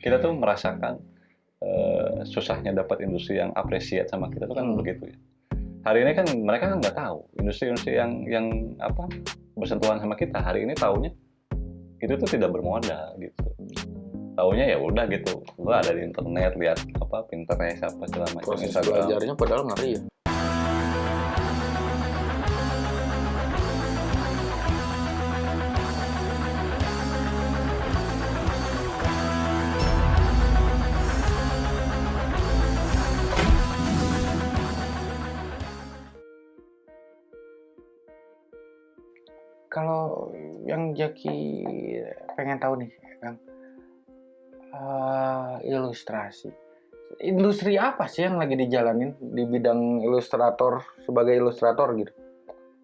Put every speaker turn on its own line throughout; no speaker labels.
kita tuh merasakan uh, susahnya dapat industri yang apresiat sama kita tuh kan
Hmm.
begitu ya. Hari ini kan mereka kan nggak tahu industri-industri yang yang apa bersentuhan sama kita. Hari ini taunya itu tuh tidak bermodal gitu. Taunya ya udah gitu lu ada di internet lihat apa Pinterest apa segala macam
proses
Instagram.
belajarnya padahal ngeri ya kalau yang Jaki pengen tahu nih Kang eh, ilustrasi. Industri apa sih yang lagi dijalanin di bidang ilustrator sebagai ilustrator gitu?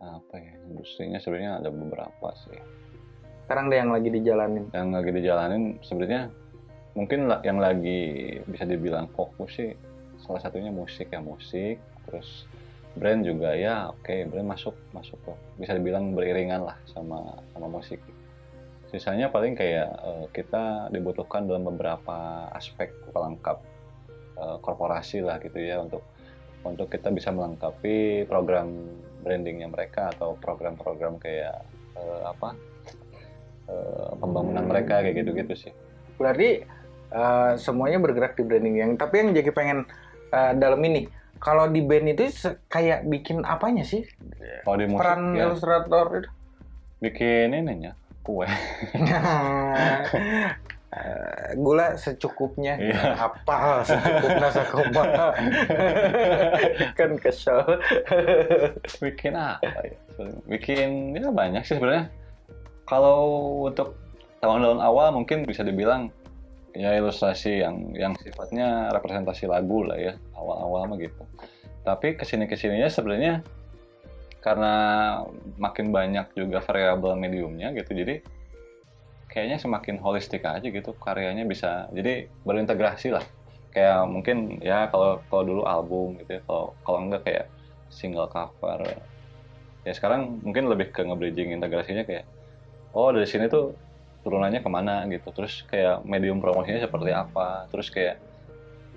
Apa ya industrinya sebenarnya ada beberapa sih.
Sekarang deh yang lagi dijalanin?
Yang lagi dijalanin sebenarnya mungkin yang lagi bisa dibilang fokus sih salah satunya musik ya musik. Terus brand juga ya oke brand masuk masuk kok. Bisa dibilang beriringan lah sama sama musik. Sisanya paling kayak eh, kita dibutuhkan dalam beberapa aspek pelengkap eh, korporasi lah gitu ya untuk untuk kita bisa melengkapi program brandingnya mereka atau program-program kayak eh, apa eh, pembangunan mereka kayak gitu-gitu sih.
Berarti eh, semuanya bergerak di branding yang tapi yang Jaki pengen eh, dalam ini kalau di band itu kayak bikin apanya sih?
Kalau di musik
peran
ya.
ilustrator itu?
Bikin ininya kue.
Eh, gula secukupnya.
Iya.
apa secukupnya sakumaha kan kesel.
Bikin apa ya? Bikin ya banyak sih sebenarnya. Kalau untuk tahun-tahun awal mungkin bisa dibilang ya ilustrasi yang yang sifatnya representasi lagu lah ya awal-awal mah gitu. Tapi ke sini ke sininya sebenarnya karena makin banyak juga variabel mediumnya gitu jadi kayaknya semakin holistik aja gitu karyanya bisa jadi berintegrasi lah. Kayak mungkin ya kalau kalau dulu album gitu ya kalau kalau enggak kayak single cover. Ya sekarang mungkin lebih ke nge-bridging integrasinya kayak oh dari sini tuh turunannya ke mana gitu terus kayak medium promosinya seperti apa terus kayak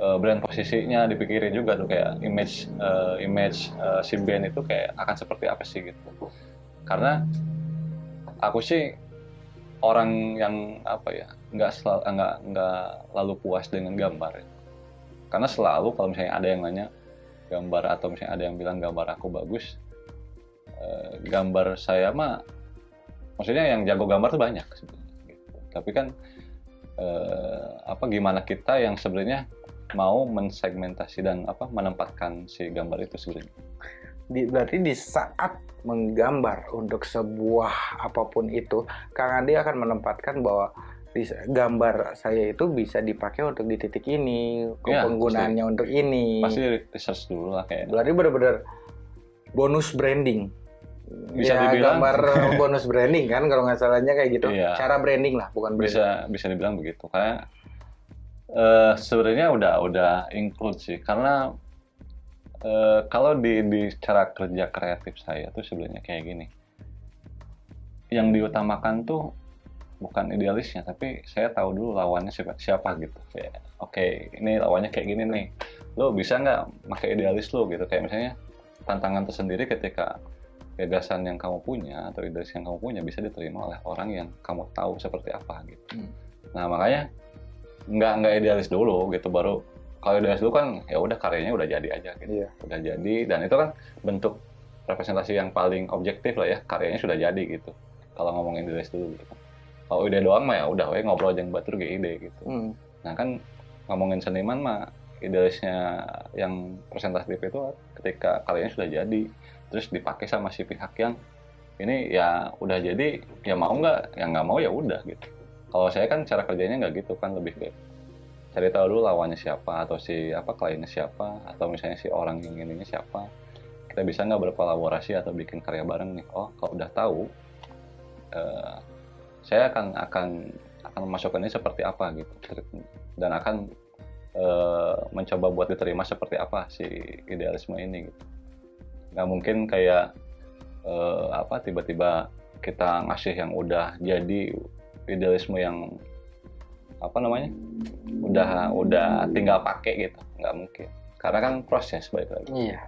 eh, brand posisinya dipikirin juga tuh kayak image eh, image eh, si band itu kayak akan seperti apa sih gitu karena aku sih orang yang apa ya nggak selalu nggak nggak lalu puas dengan gambar ya. karena selalu kalau misalnya ada yang nanya gambar atau misalnya ada yang bilang gambar aku bagus eh, gambar saya mah maksudnya yang jago gambar tuh banyak. Tapi kan eh, apa gimana kita yang sebenarnya mau mensegmentasi dan apa menempatkan si gambar itu sebenarnya?
Di, berarti di saat menggambar untuk sebuah apa pun itu Kang Andi akan menempatkan bahwa di gambar saya itu bisa dipakai untuk di titik ini
Ya,
penggunaannya untuk ini.
Pasti research dulu lah kayak
berarti benar-benar bonus branding
Bisa
ya,
dibilang.
gambar bonus branding kan kalau nggak salahnya kayak gitu.
Iya.
cara branding lah bukan branding.
Bisa bisa dibilang begitu. Kayak eh sebenarnya udah udah include sih. Karena eh, kalau di di cara kerja kreatif saya tuh sebenarnya kayak gini. Yang diutamakan tuh bukan idealisnya tapi saya tahu dulu lawannya siapa siapa gitu. Kayak oke ini lawannya kayak gini nih. Lo bisa nggak pakai idealis lo? Gitu. Kayak misalnya tantangan tersendiri ketika gagasan yang kamu punya atau idealis yang kamu punya bisa diterima oleh orang yang kamu tahu seperti apa gitu.
Hmm.
Nah makanya nggak nggak idealis dulu gitu baru kalau idealis dulu kan ya udah karyanya udah jadi aja gitu.
Iya.
Udah jadi dan itu kan bentuk representasi yang paling objektif lah ya karyanya sudah jadi gitu. Kalau ngomongin idealis dulu gitu. Kalau ide doang mah ya udah we ngobrol aja batur ge ide gitu.
Hmm.
Nah kan ngomongin seniman mah idealisnya yang presentatif itu ketika karyanya sudah jadi terus dipakai sama si pihak yang ini ya udah jadi ya mau nggak ya nggak mau ya udah gitu. Kalau saya kan cara kerjanya nggak gitu kan lebih ke cari tahu dulu lawannya siapa atau si apa kliennya siapa atau misalnya si orang yang ininya siapa. Kita bisa nggak berkolaborasi atau bikin karya bareng nih? Oh kalau udah tahu eh, saya akan akan akan memasukkan ini seperti apa gitu. Dan akan eh, mencoba buat diterima seperti apa si idealisme ini gitu nggak mungkin kayak eh, apa tiba-tiba kita ngasih yang udah jadi idealisme yang apa namanya udah udah tinggal pakai gitu nggak mungkin karena kan proses baik lagi
Iya.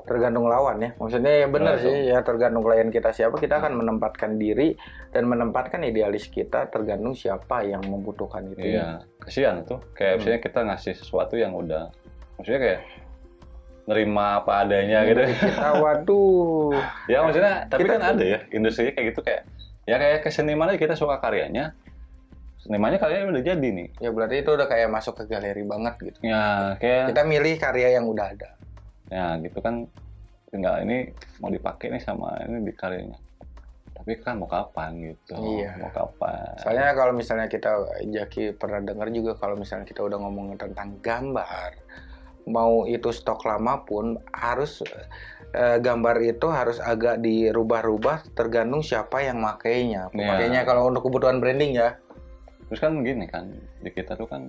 Tergantung lawan ya. Maksudnya ya benar sih ya tergantung klien kita siapa kita akan menempatkan diri dan menempatkan idealis kita tergantung siapa yang membutuhkan itu.
iya kasihan tuh kayak
Hmm.
misalnya kita ngasih sesuatu yang udah maksudnya kayak nerima apa adanya gitu
Kita waduh.
ya maksudnya tapi
Kita
kan
tuh-
ada ya industri kayak gitu kayak ya kayak keseniman aja kita suka karyanya senimannya karyanya udah jadi nih
Ya berarti itu udah kayak masuk ke galeri banget gitu.
ya kayak
Kita milih karya yang udah ada.
ya gitu kan tinggal ini mau dipakai nih sama ini di karyanya tapi kan mau kapan gitu
Iya.
mau kapan
Soalnya kalau misalnya kita Jaki pernah dengar juga kalau misalnya kita udah ngomongin tentang gambar, mau itu stok lama pun harus eh, gambar itu harus agak dirubah-rubah tergantung siapa yang makainya.
Iya.
Pemakainya kalau untuk kebutuhan branding ya.
terus kan gini kan di kita tuh kan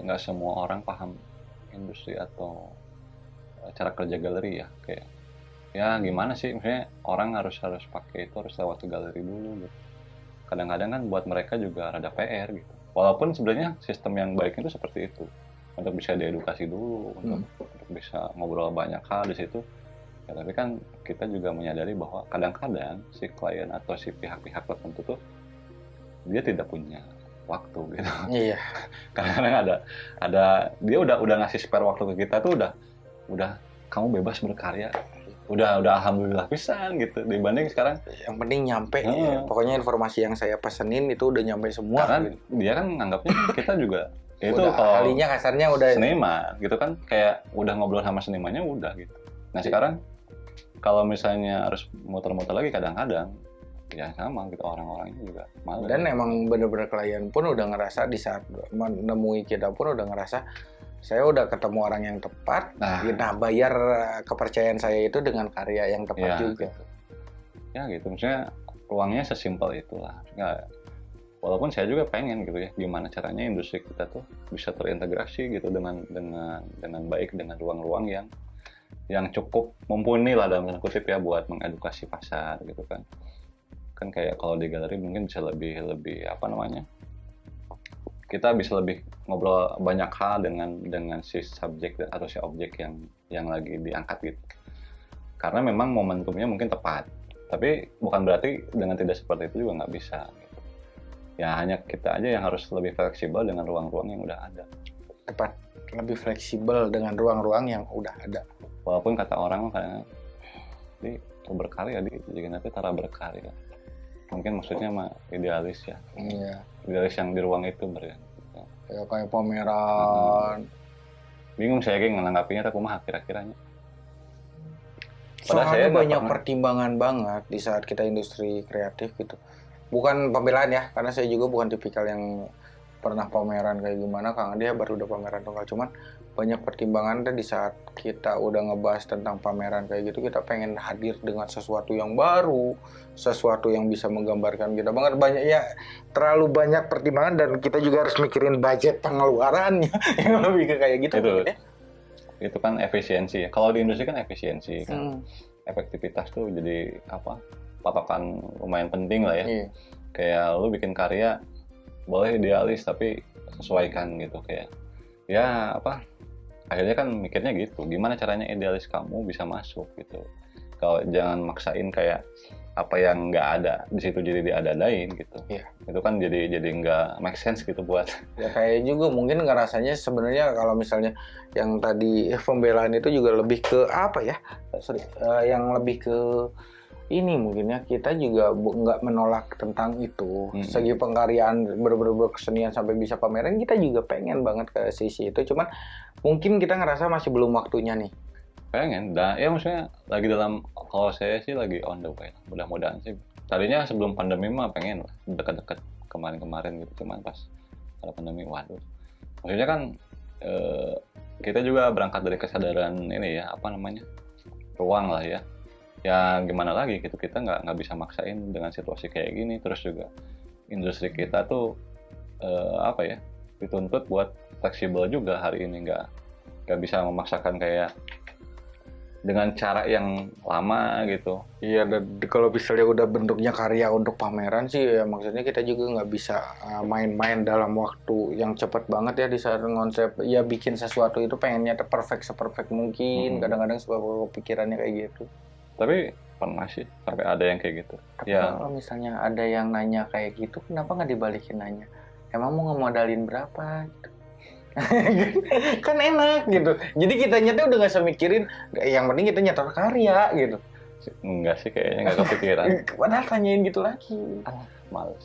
nggak semua orang paham industri atau cara kerja galeri ya kayak ya gimana sih maksudnya orang harus harus pakai itu harus lewat galeri dulu gitu kadang-kadang kan buat mereka juga rada PR gitu walaupun sebenarnya sistem yang baik itu seperti itu untuk bisa diedukasi dulu untuk, untuk bisa ngobrol banyak hal di situ ya tapi kan kita juga menyadari bahwa kadang-kadang si klien atau si pihak-pihak tertentu tuh dia tidak punya waktu gitu
Iya.
kadang-kadang ada ada dia udah udah ngasih spare waktu ke kita tuh udah udah kamu bebas berkarya udah udah alhamdulillah pisan gitu dibanding sekarang
Yang penting nyampe.
Heeh.
ya. Pokoknya informasi yang saya pesenin itu udah nyampe semua.
karena
gitu.
dia kan nganggapnya kita juga itu
udah
kalau
ahlinya kasarnya udah
seniman gitu kan. Kayak udah ngobrol sama senimannya udah gitu. Nah sekarang kalau misalnya harus muter-muter lagi kadang-kadang ya sama gitu orang-orangnya juga malu.
Dan emang bener-bener klien pun udah ngerasa di saat menemui kita pun udah ngerasa saya udah ketemu orang yang tepat
nah.
nah bayar kepercayaan saya itu dengan karya yang tepat
ya,
juga.
gitu. ya gitu maksudnya ruangnya sesimpel itulah. Nggak walaupun saya juga pengen gitu ya gimana caranya industri kita tuh bisa terintegrasi gitu dengan dengan dengan baik dengan ruang-ruang yang yang cukup mumpuni lah dalam kutip ya buat mengedukasi pasar gitu kan kan kayak kalau di galeri mungkin bisa lebih lebih apa namanya kita bisa lebih ngobrol banyak hal dengan dengan si subjek atau si objek yang yang lagi diangkat gitu karena memang momentumnya mungkin tepat tapi bukan berarti dengan tidak seperti itu juga nggak bisa. Ya hanya kita aja yang harus lebih fleksibel dengan ruang-ruang yang udah ada.
Tepat. Lebih fleksibel dengan ruang-ruang yang udah ada.
Walaupun kata orang kadang di berkarya di jadi nanti tara berkarya? Mungkin maksudnya mah idealis ya.
Iya.
Idealis yang di ruang itu berarti
ya kayak pameran.
Bingung saya kayak nanggapinya tapi mah kira-kiranya saya
soalnya
nggak
banyak
pernah.
pertimbangan banget di saat kita industri kreatif gitu bukan pembelaan ya karena saya juga bukan tipikal yang pernah pameran kayak gimana Kang dia baru udah pameran tunggal. Cuman banyak pertimbangan deh di saat kita udah ngebahas tentang pameran kayak gitu kita pengen hadir dengan sesuatu yang baru sesuatu yang bisa menggambarkan kita banget. Banyak ya terlalu banyak pertimbangan dan kita juga harus mikirin budget pengeluarannya. Yang lebih ke kayak gitu
Itu.
mungkin ya.
itu kan efisiensi ya. Kalau di industri kan efisiensi kan.
Hmm,
efektivitas tuh jadi apa patokan lumayan penting lah ya
iya.
kayak lu bikin karya boleh idealis tapi sesuaikan gitu kayak ya apa akhirnya kan mikirnya gitu gimana caranya idealis kamu bisa masuk gitu kalau jangan maksain kayak apa yang nggak ada di situ jadi diadadain gitu
Iya.
itu kan jadi jadi nggak make sense gitu buat
ya kayak juga mungkin ngerasanya sebenarnya kalau misalnya yang tadi pembelaan itu juga lebih ke apa ya sorry eh, yang lebih ke ini mungkin ya. Kita juga nggak menolak tentang itu.
Hmm.
segi pengkaryaan bener-bener kesenian sampai bisa pameran kita juga pengen banget ke sisi itu. Cuman mungkin kita ngerasa masih belum waktunya nih.
Pengen dan ya maksudnya lagi dalam kalau saya sih lagi on the way mudah-mudahan sih. Tadinya sebelum pandemi mah pengen lah. Dekat-dekat kemarin-kemarin gitu cuman pas ada pandemi waduh. Maksudnya kan eh, kita juga berangkat dari kesadaran ini ya apa namanya ruang lah ya ya gimana lagi gitu kita nggak nggak bisa maksain dengan situasi kayak gini terus juga industri kita tuh eh, apa ya dituntut buat fleksibel juga hari ini nggak nggak bisa memaksakan kayak dengan cara yang lama gitu.
Iya, dan di- kalau misalnya udah bentuknya karya untuk pameran sih, ya maksudnya kita juga nggak bisa uh, main-main dalam waktu yang cepat banget ya di saat konsep ya bikin sesuatu itu pengennya perfect seperfect mungkin.
Mhm.
Kadang-kadang suka kepikirannya kayak gitu.
Tapi pernah sih sampai ada yang kayak gitu.
Tapi
Ya.
kalau misalnya ada yang nanya kayak gitu, kenapa nggak dibalikin nanya? Emang mau ngemodalin berapa? Gitu. kan enak gitu. Jadi kita tuh udah nggak usah mikirin, yang penting kita nyetor karya gitu.
Enggak sih kayaknya nggak kepikiran.
Padahal tanyain gitu lagi.
Males.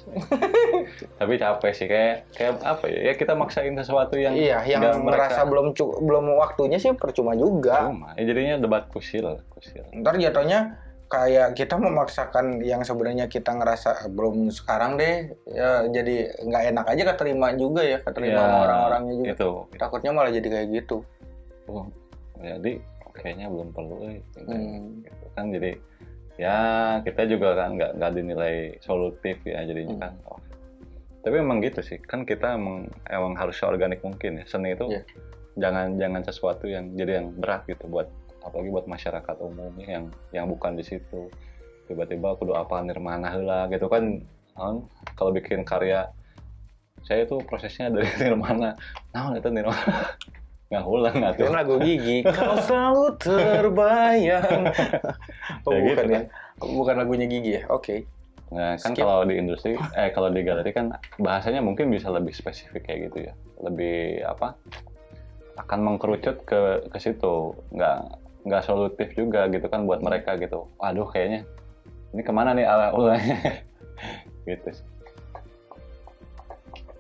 Tapi capek sih kayak kayak apa ya? Ya kita maksain sesuatu yang
Iya, yang merasa
mereka-
belum belum waktunya sih percuma juga.
cuma. Ya jadinya debat kusil, kusil.
Ntar jatuhnya kayak kita memaksakan yang sebenarnya kita ngerasa "Ah, belum sekarang deh, ya jadi nggak enak aja keterima juga ya, keterima
Ya,
orang-orangnya juga.
Itu.
Takutnya malah jadi kayak gitu.
Oh, jadi kayaknya belum perlu eh. Gitu.
Hmm.
Gitu kan jadi ya kita juga kan nggak nggak dinilai solutif ya jadinya
Hmm.
kan. Oh. Tapi emang gitu sih kan kita emang emang harus organik mungkin ya seni itu
Iya.
jangan jangan sesuatu yang jadi yang berat gitu buat apalagi buat masyarakat umumnya yang yang bukan di situ tiba-tiba kudu apa nirmana heula gitu kan kan kalau bikin karya saya itu prosesnya dari nirmana nah itu nirmana nggak ulang nggak
Itu lagu gigi. Kau selalu terbayang. oh,
Ya
bukan
gitu
ya? Bukan lagunya gigi ya? Oke.
Nah, kan
Skip.
kalau di industri, eh kalau di galeri kan bahasanya mungkin bisa lebih spesifik kayak gitu ya, lebih apa? Akan mengkerucut ke ke situ, nggak nggak solutif juga gitu kan buat mereka gitu. Waduh, kayaknya ini ke mana nih ala ulangnya? gitu sih.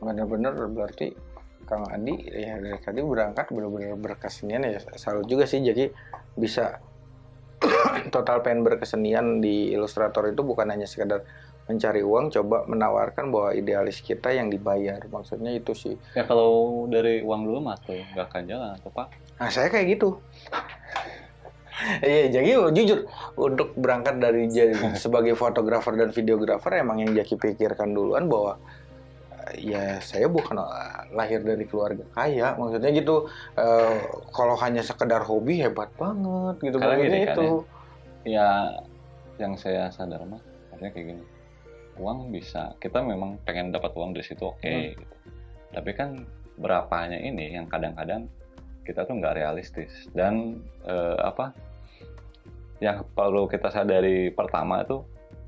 Bener-bener berarti Kang Adi ya dari tadi berangkat benar-benar berkesenian ya salut juga sih. Jadi bisa total pengen berkesenian di ilustrator itu bukan hanya sekedar mencari uang coba menawarkan bahwa idealis kita yang dibayar. Maksudnya itu sih.
Ya kalau dari uang dulu mah tuh nggak akan jalan atau pak?
nah saya kayak gitu. Iya, jadi jujur untuk berangkat dari sebagai fotografer dan videografer emang yang Jaki pikirkan duluan bahwa ya saya bukan eh, lahir dari keluarga kaya, maksudnya gitu. eh, kalau hanya sekedar hobi hebat banget gitu,
Karena gini kan
itu.
Ya, yang saya sadar mah, maksudnya kayak gini. Uang bisa, kita memang pengen dapat uang dari situ oke.
Hmm.
gitu. Tapi kan berapanya ini yang kadang-kadang kita tuh nggak realistis dan eh, apa? Yang perlu kita sadari pertama itu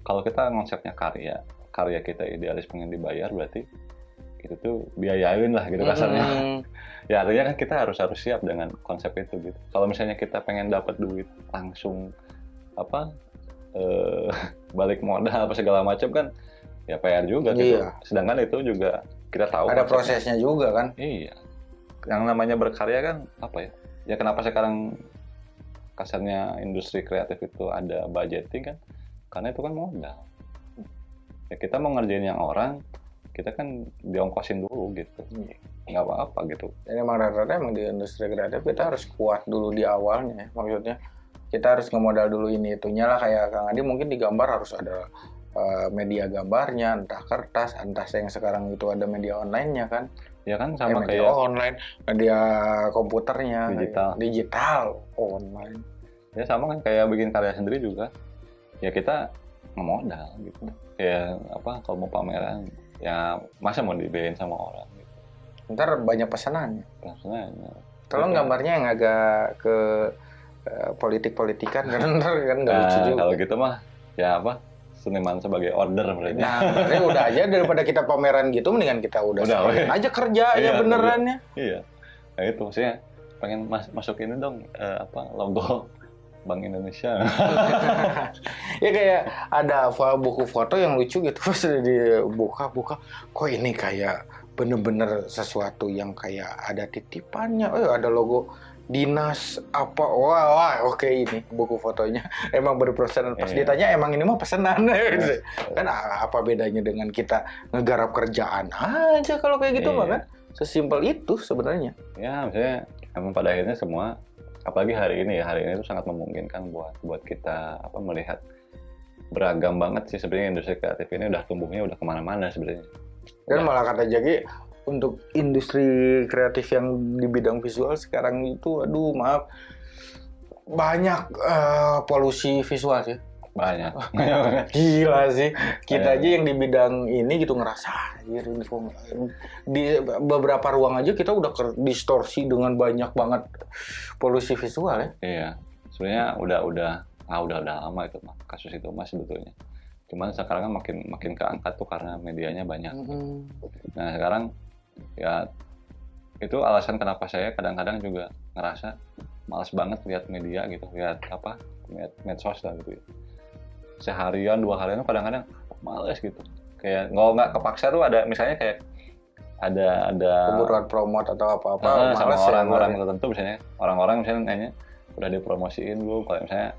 kalau kita konsepnya karya, karya kita idealis pengen dibayar berarti itu tuh biayain lah gitu kasarnya.
Hmm,
Ya artinya kan kita harus harus siap dengan konsep itu gitu. Kalau misalnya kita pengen dapat duit langsung apa eh, balik modal apa segala macam kan ya PR juga gitu.
Iya.
Sedangkan itu juga kita tahu
ada
konsepnya.
prosesnya juga kan.
Iya. Yang namanya berkarya kan apa ya? Ya kenapa sekarang kasarnya industri kreatif itu ada budgeting kan? Karena itu kan modal. Ya kita mau ngerjain yang orang, kita kan diongkosin dulu gitu. Nggak apa-apa gitu.
Dan emang rata-rata emang di industri kreatif kita harus kuat dulu di awalnya ya. Maksudnya kita harus ngemodal dulu ini itunya lah kayak Kang Adi mungkin di gambar harus ada eh, media gambarnya, entah kertas, entah yang sekarang itu ada media online-nya kan.
Ya kan
Eh,
sama
media
kayak
online, media komputernya,
Digital.
kayak digital, online.
ya sama kan kayak bikin karya sendiri juga. Ya kita ngemodal gitu. Ya apa kalau mau pameran ya masa mau dibiayain sama orang gitu.
Ntar banyak pesanannya.
Maksudnya
Tolong
Oke.
gambarnya yang agak ke eh, politik-politikan kan ntar kan nggak lucu
Nah,
juga.
kalau gitu mah ya apa seniman sebagai order berarti.
Nah, ini udah aja daripada kita pameran gitu, mendingan kita udah,
Udah, weh.
aja kerjanya
Iya,
benerannya.
Iya. Nah itu maksudnya pengen mas masuk ini dong eh, apa logo Bank Indonesia.
ya kayak ada buku foto yang lucu gitu, pas udah dibuka-buka, kok ini kayak bener-bener sesuatu yang kayak ada titipannya, oh ada logo dinas apa, wah, wah oke ini buku fotonya emang berpesanan. Pas
Iya.
ditanya emang ini mah pesanan, kan a- apa bedanya dengan kita ngegarap kerjaan aja kalau kayak gitu
Iya.
mah kan, sesimpel itu sebenarnya.
ya maksudnya emang pada akhirnya semua apalagi hari ini ya hari ini itu sangat memungkinkan buat buat kita apa melihat beragam banget sih sebenarnya industri kreatif ini udah tumbuhnya udah ke mana-mana sebenarnya.
Dan
Udah.
malah kata Jaki untuk industri kreatif yang di bidang visual sekarang itu aduh maaf banyak eh, polusi visual sih.
Banyak
Gila sih. Kita
Iya.
aja yang di bidang ini gitu ngerasa anjir ini kok di beberapa ruang aja kita udah distorsi dengan banyak banget polusi visual ya.
iya sebenarnya udah udah ah udah udah lama itu mah kasus itu mah sebetulnya cuman sekarang kan makin makin keangkat tuh karena medianya banyak nah sekarang ya itu alasan kenapa saya kadang-kadang juga ngerasa malas banget lihat media gitu lihat apa med medsos lah gitu ya. Seharian dua harian kadang-kadang males gitu. Kayak nggak nggak kepaksa tuh ada misalnya kayak ada ada
Kebutuhan promote atau apa-apa
Ah, sama
males ya,
orang-orang
gua.
tertentu misalnya. Orang-orang misalnya nanya udah dipromosiin belum kalau misalnya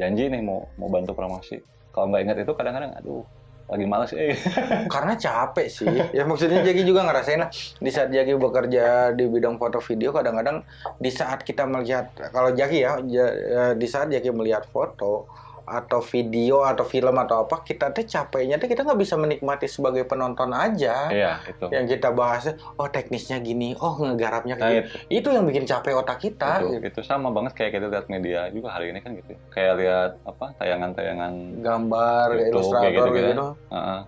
janji nih mau mau bantu promosi. Kalau nggak ingat itu kadang-kadang aduh lagi males eh
karena capek sih. Ya maksudnya Jaki juga ngerasain lah di saat Jaki bekerja di bidang foto video kadang-kadang di saat kita melihat kalau Jaki ya eh, di saat Jaki melihat foto atau video atau film atau apa kita tuh capeknya tuh kita nggak bisa menikmati sebagai penonton aja.
Iya itu.
Yang kita bahas oh teknisnya gini oh ngegarapnya
nah
kayak
itu.
Itu yang bikin capek otak kita
itu, itu sama banget kayak kita lihat media juga hari ini kan gitu. Kayak lihat apa tayangan-tayangan
gambar
YouTube,
ilustrator
gitu-gitu
gitu,
ya. Heeh.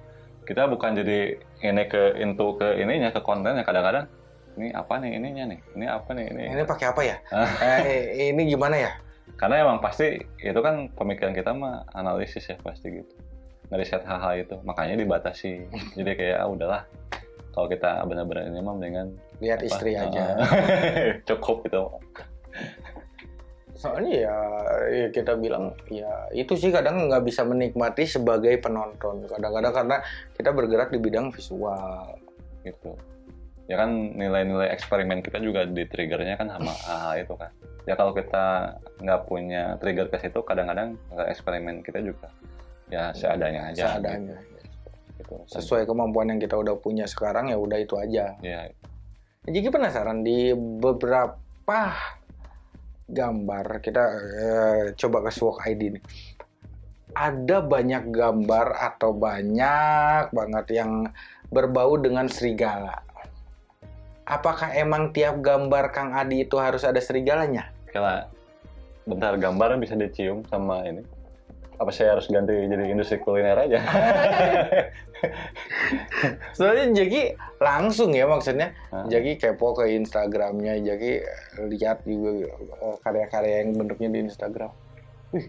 kita bukan jadi ini ke into ke ininya ke kontennya. Kadang-kadang ini apa nih ininya nih? Ini apa nih ini?
Ini pakai apa ya? Eh, ini gimana ya
karena emang pasti itu kan pemikiran kita mah analisis ya pasti gitu. Ngeriset hal-hal itu. Makanya dibatasi. Jadi kayak ah, udahlah. Kalau kita benar-benar ini mah mendingan
lihat
apa,
istri aja.
Cukup gitu.
Soalnya ya, ya kita bilang ya itu sih kadang nggak bisa menikmati sebagai penonton. Kadang-kadang karena kita bergerak di bidang visual.
Gitu ya kan nilai-nilai eksperimen kita juga di triggernya kan sama hal itu kan. Ya kalau kita nggak punya trigger ke situ kadang-kadang eksperimen kita juga ya seadanya aja.
Seadanya
gitu.
sesuai kemampuan yang kita udah punya sekarang ya udah itu aja.
Ya
jadi penasaran di beberapa gambar kita eh, coba ke Swag ID nih. Ada banyak gambar atau banyak banget yang berbau dengan serigala apakah emang tiap gambar Kang Adi itu harus ada serigalanya
Kela, bentar gambar bisa dicium sama ini. Apa saya harus ganti jadi industri kuliner aja?
Soalnya Jaki langsung ya maksudnya.
Hah?
Jaki kepo ke Instagramnya, Jaki lihat juga eh, karya-karya yang bentuknya di Instagram. Wih,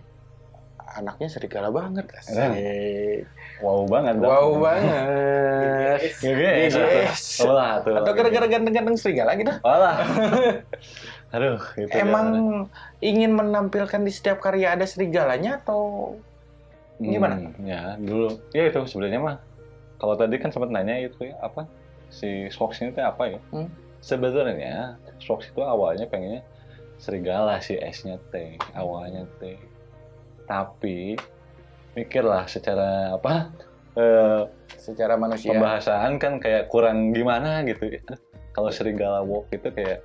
anaknya serigala banget. Asik.
wow banget. dong.
Wow banget.
GGS.
GGS.
Oh lah tuh.
Atau gara-gara ganteng-ganteng serigala gitu.
Lah. Aduh, gitu
Emang
ya.
ingin menampilkan di setiap karya ada serigalanya atau gimana?
Hmm, ya, dulu. Ya itu sebenarnya mah. Kalau tadi kan sempat nanya itu ya, apa? Si Swox ini tuh apa ya?
Hmm.
Sebenarnya Swox itu awalnya pengennya serigala si S-nya T, awalnya T. Tapi mikirlah secara apa? Eh,
secara manusia?
pembahasan kan kayak kurang gimana gitu. Kalau serigala walk itu kayak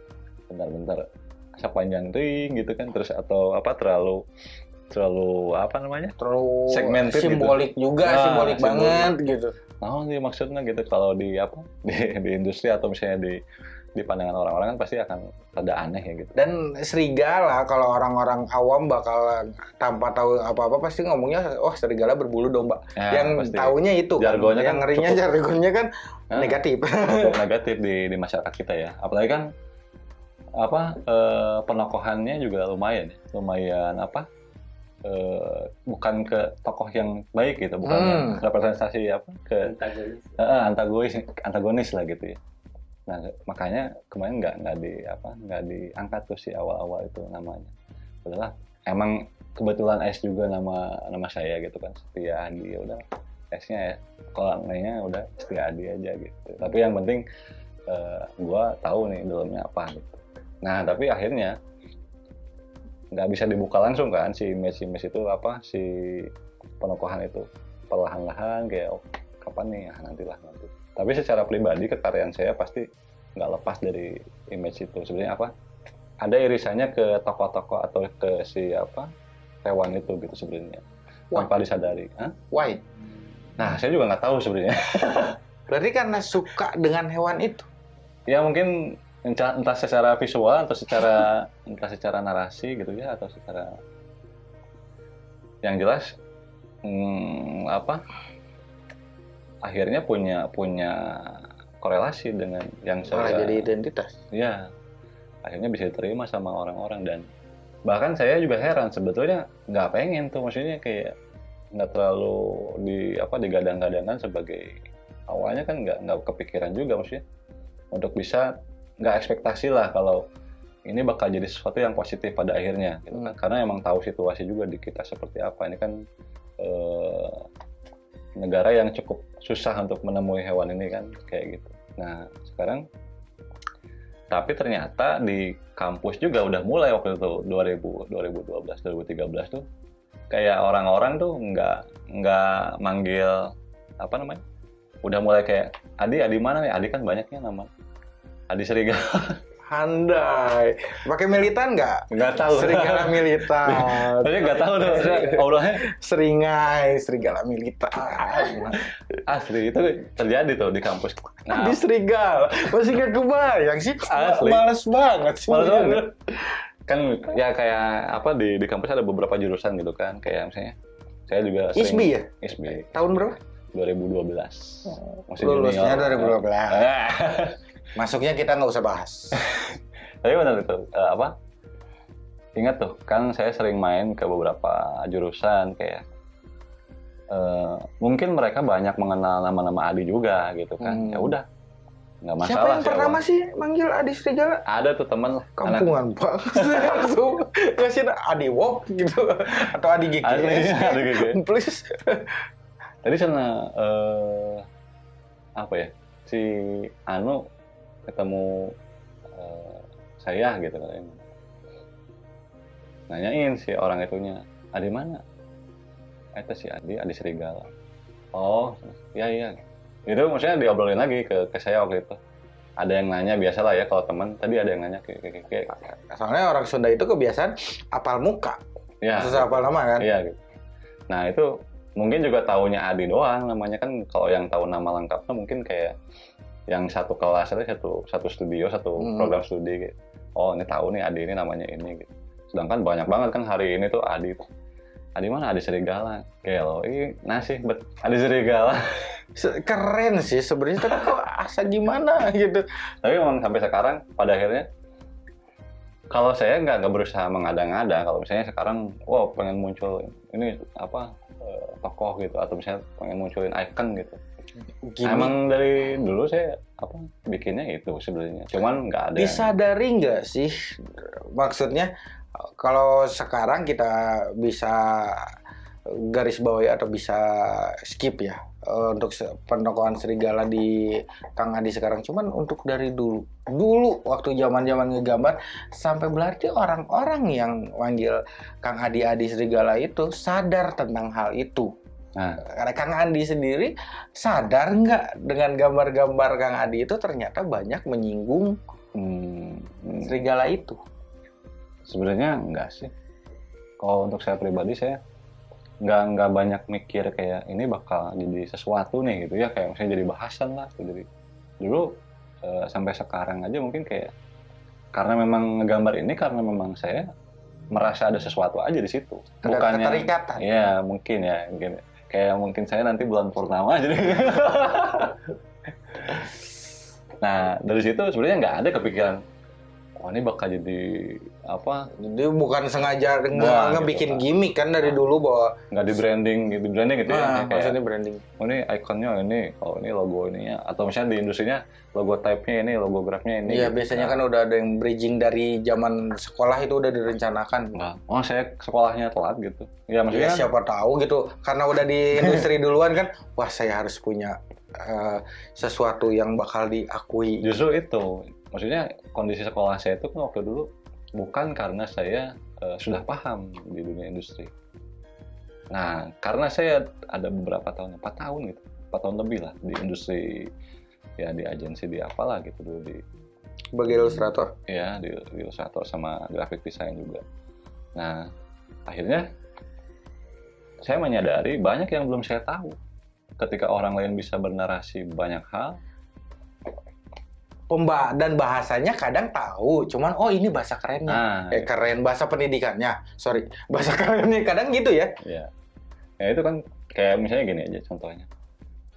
bentar-bentar sepanjang ting gitu kan terus atau apa terlalu terlalu apa namanya
terlalu
Segmented gitu.
simbolik juga,
Nah,
simbolik
simbolik.
banget gitu.
nah sih maksudnya gitu kalau di apa di, di industri atau misalnya di di pandangan orang-orang kan pasti akan rada aneh ya gitu
Dan serigala kalau orang-orang awam bakal tanpa tahu apa-apa pasti ngomongnya oh serigala berbulu domba.
Ya,
yang
pasti.
taunya itu kan.
Jargonnya
yang
kan
ngerinya
cukup-
jargonnya kan
Nah,
negatif.
cukup negatif di di masyarakat kita ya apalagi kan apa eh, penokohannya juga lumayan ya. lumayan apa eh, bukan ke tokoh yang baik gitu bukan
Hmm.
yang representasi apa ke
antagonis
Eh, antagonis antagonis lah gitu ya nah makanya kemarin nggak nggak di apa nggak diangkat tuh si awal-awal itu namanya. Udahlah emang kebetulan S juga nama nama saya gitu kan Setia Adi ya udah. S-nya ya kalau lainnya udah Setia Adi aja gitu. Tapi yang penting eh, gua tahu nih dalamnya apa gitu. Nah tapi akhirnya nggak bisa dibuka langsung kan si image-image itu apa si penokohan itu. Perlahan-lahan kayak oh, kapan nih? Ah, nantilah nanti tapi secara pribadi kekaryaan saya pasti nggak lepas dari image itu sebenarnya apa ada irisannya ke tokoh-tokoh atau ke si apa hewan itu gitu sebenarnya tanpa disadari Hah?
Why?
nah saya juga nggak tahu sebenarnya
Berarti karena suka dengan hewan itu.
ya mungkin entah, entah secara visual atau secara entah secara narasi gitu ya atau secara yang jelas hmm, apa akhirnya punya punya korelasi dengan yang
malah
saya
jadi identitas
ya akhirnya bisa diterima sama orang-orang dan bahkan saya juga heran sebetulnya nggak pengen tuh maksudnya kayak nggak terlalu di apa digadang-gadangkan sebagai awalnya kan nggak nggak kepikiran juga maksudnya untuk bisa nggak ekspektasi lah kalau ini bakal jadi sesuatu yang positif pada akhirnya gitu kan.
Hmm.
karena emang tahu situasi juga di kita seperti apa ini kan eh, negara yang cukup susah untuk menemui hewan ini kan kayak gitu. Nah sekarang tapi ternyata di kampus juga udah mulai waktu itu 2000 2012 2013 tuh kayak orang-orang tuh nggak nggak manggil apa namanya udah mulai kayak Adi Adi mana nih? Adi kan banyaknya nama Adi Serigala
handai pakai militan nggak?
Nggak tahu.
Serigala militan.
Tapi nggak tahu maksudnya Allahnya
seringai serigala militan.
Asli itu terjadi tuh di kampus. Nah.
di serigala. Masih nggak kebayang sih.
Asli.
males banget sih.
Males banget. kan ya kayak apa di di kampus ada beberapa jurusan gitu kan. Kayak misalnya saya juga sering
ISBI ya?
ISBI.
Tahun berapa?
2012 masih
lulusnya
junior.
2012
Ah.
Masuknya kita nggak usah bahas
Tapi benar itu eh, apa? Ingat tuh, kan saya sering main ke beberapa jurusan kayak eh, mungkin mereka banyak mengenal nama-nama Adi juga gitu kan.
Hmm.
Ya udah, nggak masalah.
siapa yang
sih
pertama
awal.
sih manggil Adi Serigala
Ada tuh temen lah. anak-
kampungan banget langsung ngasih Adi Wok gitu atau Adi GGS
Asli, Adi GGS.
please
Tadi sana eh, apa ya? Si Anu ketemu eh, saya gitu kan. Nanyain si orang itunya, Adi mana? Itu si Adi, Adi Serigala. Oh, iya iya. Itu maksudnya diobrolin lagi ke, ke saya waktu itu. Ada yang nanya biasa lah ya kalau teman. Tadi ada yang nanya ke, ke, ke-
soalnya orang Sunda itu kebiasaan apal muka
ya.
susah apal nama kan
Iya gitu. Nah itu mungkin juga taunya Adi doang namanya kan kalau yang tahu nama lengkapnya mungkin kayak yang satu kelas itu satu satu studio satu
Hmm.
program studi gitu. Oh ini tahu nih Adi ini namanya ini gitu. Sedangkan banyak banget kan hari ini tuh Adi. Adi mana Adi Serigala. Gelo, ini nasi bet Adi Serigala.
Se- keren sih sebenarnya tapi kok asa gimana gitu
Tapi memang sampai sekarang pada akhirnya kalau saya nggak nggak berusaha mengada-ngada kalau misalnya sekarang wow pengen muncul ini apa eh, tokoh gitu atau misalnya pengen munculin icon gitu
Gini,
emang dari dulu saya apa bikinnya itu sebenarnya. Cuman nggak ada yang-
disadari nggak sih? Maksudnya kalau sekarang kita bisa garis bawahi atau bisa skip ya eh, untuk pentokohan serigala di Kang Adi sekarang. Cuman untuk dari dulu dulu waktu zaman zaman ngegambar sampai berarti orang-orang yang manggil Kang Adi Adi serigala itu sadar tentang hal itu
nah.
Karena Kang Adi sendiri sadar nggak dengan gambar-gambar Kang Adi itu ternyata banyak menyinggung
hmm,
serigala itu?
Sebenarnya enggak sih. Kalau untuk saya pribadi saya nggak nggak banyak mikir kayak ini bakal jadi sesuatu nih gitu ya. Kayak misalnya jadi bahasan lah gitu. jadi dulu eh, sampai sekarang aja mungkin kayak karena memang ngegambar ini karena memang saya merasa ada sesuatu aja di situ.
Ada
bukannya
keterikatan.
Ya mungkin ya mungkin kayak mungkin saya nanti bulan purnama jadi. Nah dari situ sebenarnya nggak ada kepikiran wah ini bakal jadi apa?
Jadi bukan sengaja nge
Wah,
ngebikin
gitu,
gimmick kan dari dulu bahwa
nggak di branding gitu branding gitu ya?
Nah,
kayak
maksudnya branding.
oh ini ikonnya ini kalau ini logo ininya. Atau misalnya di industrinya logo type-nya ini logo grafnya ini
Iya
gitu.
biasanya
Nah,
kan udah ada yang bridging dari zaman sekolah itu udah direncanakan.
nggak oh saya sekolahnya telat gitu. Ya
Ya
maksudnya kan-
siapa tahu gitu. Karena udah di industri duluan kan, wah saya harus punya eh, sesuatu yang bakal diakui.
justru itu. Maksudnya kondisi sekolah saya itu kan waktu dulu bukan karena saya eh, sudah paham di dunia industri. Nah karena saya ada beberapa tahun empat tahun gitu empat tahun lebih lah di industri ya di agensi di apalah gitu dulu di
Sebagai ilustrator.
ya di, di ilustrator sama graphic design juga. Nah akhirnya saya menyadari banyak yang belum saya tahu. Ketika orang lain bisa bernarasi banyak hal
pemba dan bahasanya kadang tahu, cuman oh ini bahasa kerennya.
Ah,
Eh keren bahasa pendidikannya. Sorry, bahasa kerennya kadang gitu ya.
ya. Ya itu kan kayak misalnya gini aja contohnya.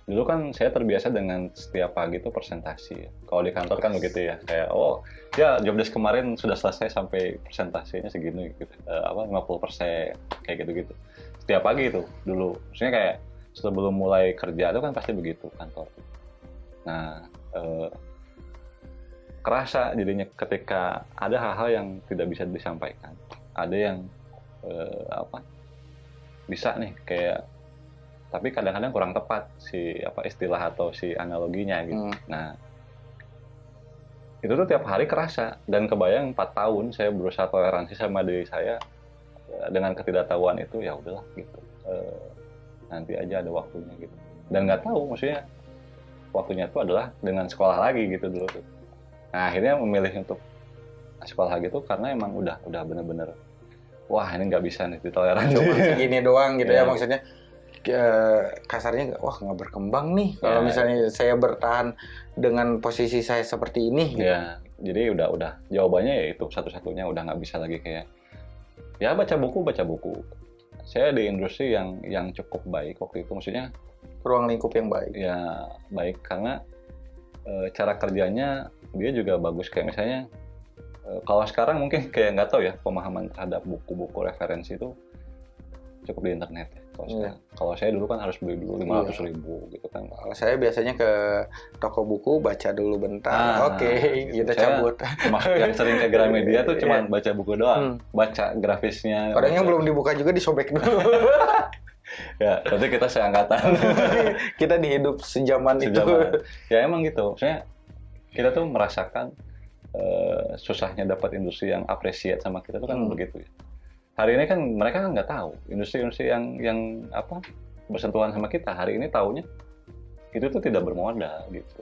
Dulu kan saya terbiasa dengan setiap pagi itu presentasi. Kalau di kantor kan begitu ya. Kayak oh ya job desk kemarin sudah selesai sampai presentasinya segini gitu. Eh, apa 50% kayak gitu-gitu. Setiap pagi itu dulu. Maksudnya kayak sebelum mulai kerja itu kan pasti begitu kantor. Nah, eh, kerasa jadinya ketika ada hal-hal yang tidak bisa disampaikan. Ada yang eh, apa? bisa nih kayak tapi kadang-kadang kurang tepat si apa istilah atau si analoginya gitu.
Hmm.
Nah, itu tuh tiap hari kerasa dan kebayang 4 tahun saya berusaha toleransi sama diri saya eh, dengan ketidaktahuan itu ya udahlah gitu. Eh, nanti aja ada waktunya gitu. Dan nggak tahu maksudnya waktunya itu adalah dengan sekolah lagi gitu dulu tuh. Nah, akhirnya memilih untuk sekolah gitu karena emang udah udah bener-bener wah ini nggak bisa nih ditoleransi.
Cuma segini doang gitu ya
Iya.
maksudnya. kasarnya wah nggak berkembang nih kalau
Ya.
misalnya saya bertahan dengan posisi saya seperti ini gitu.
Ya, jadi udah udah jawabannya ya itu satu-satunya udah nggak bisa lagi kayak ya baca buku baca buku. Saya di industri yang yang cukup baik waktu itu, maksudnya
ruang lingkup yang baik
ya baik karena eh, cara kerjanya dia juga bagus kayak misalnya eh, kalau sekarang mungkin kayak nggak tahu ya pemahaman terhadap buku-buku referensi itu cukup di internet ya. Kalau
Iya.
sekarang. kalau saya dulu kan harus beli dulu lima ratus ribu gitu kan.
Kalau saya biasanya ke toko buku baca dulu bentar
Ah,
oke
gitu.
kita
Saya-
cabut
yang sering ke Gramedia tuh cuma
Iya.
baca buku doang,
Hmm.
baca grafisnya.
Kadang yang
baca-
belum dibuka juga disobek dulu.
Ya, berarti kita seangkatan.
kita dihidup sejaman, itu.
Sejaman. ya emang gitu. Maksudnya kita tuh merasakan eh, susahnya dapat industri yang appreciate sama kita tuh kan
Hmm.
begitu ya. Hari ini kan mereka kan nggak tahu industri-industri yang yang apa bersentuhan sama kita. Hari ini taunya itu tuh tidak bermodal gitu.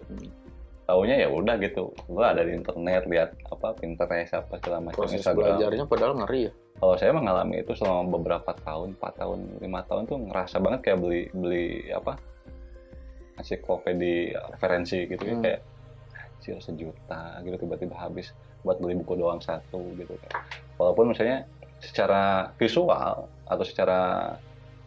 Taunya ya udah gitu. Gua ada di internet lihat apa Pinterest apa segala macam
Proses
Instagram.
belajarnya padahal ngeri ya.
kalau saya mengalami itu selama beberapa tahun, 4 tahun, lima tahun tuh ngerasa banget kayak beli beli apa ensiklopedi referensi gitu ya
Hmm.
kayak anjir sejuta gitu tiba-tiba habis buat beli buku doang satu gitu kan. Walaupun misalnya secara visual atau secara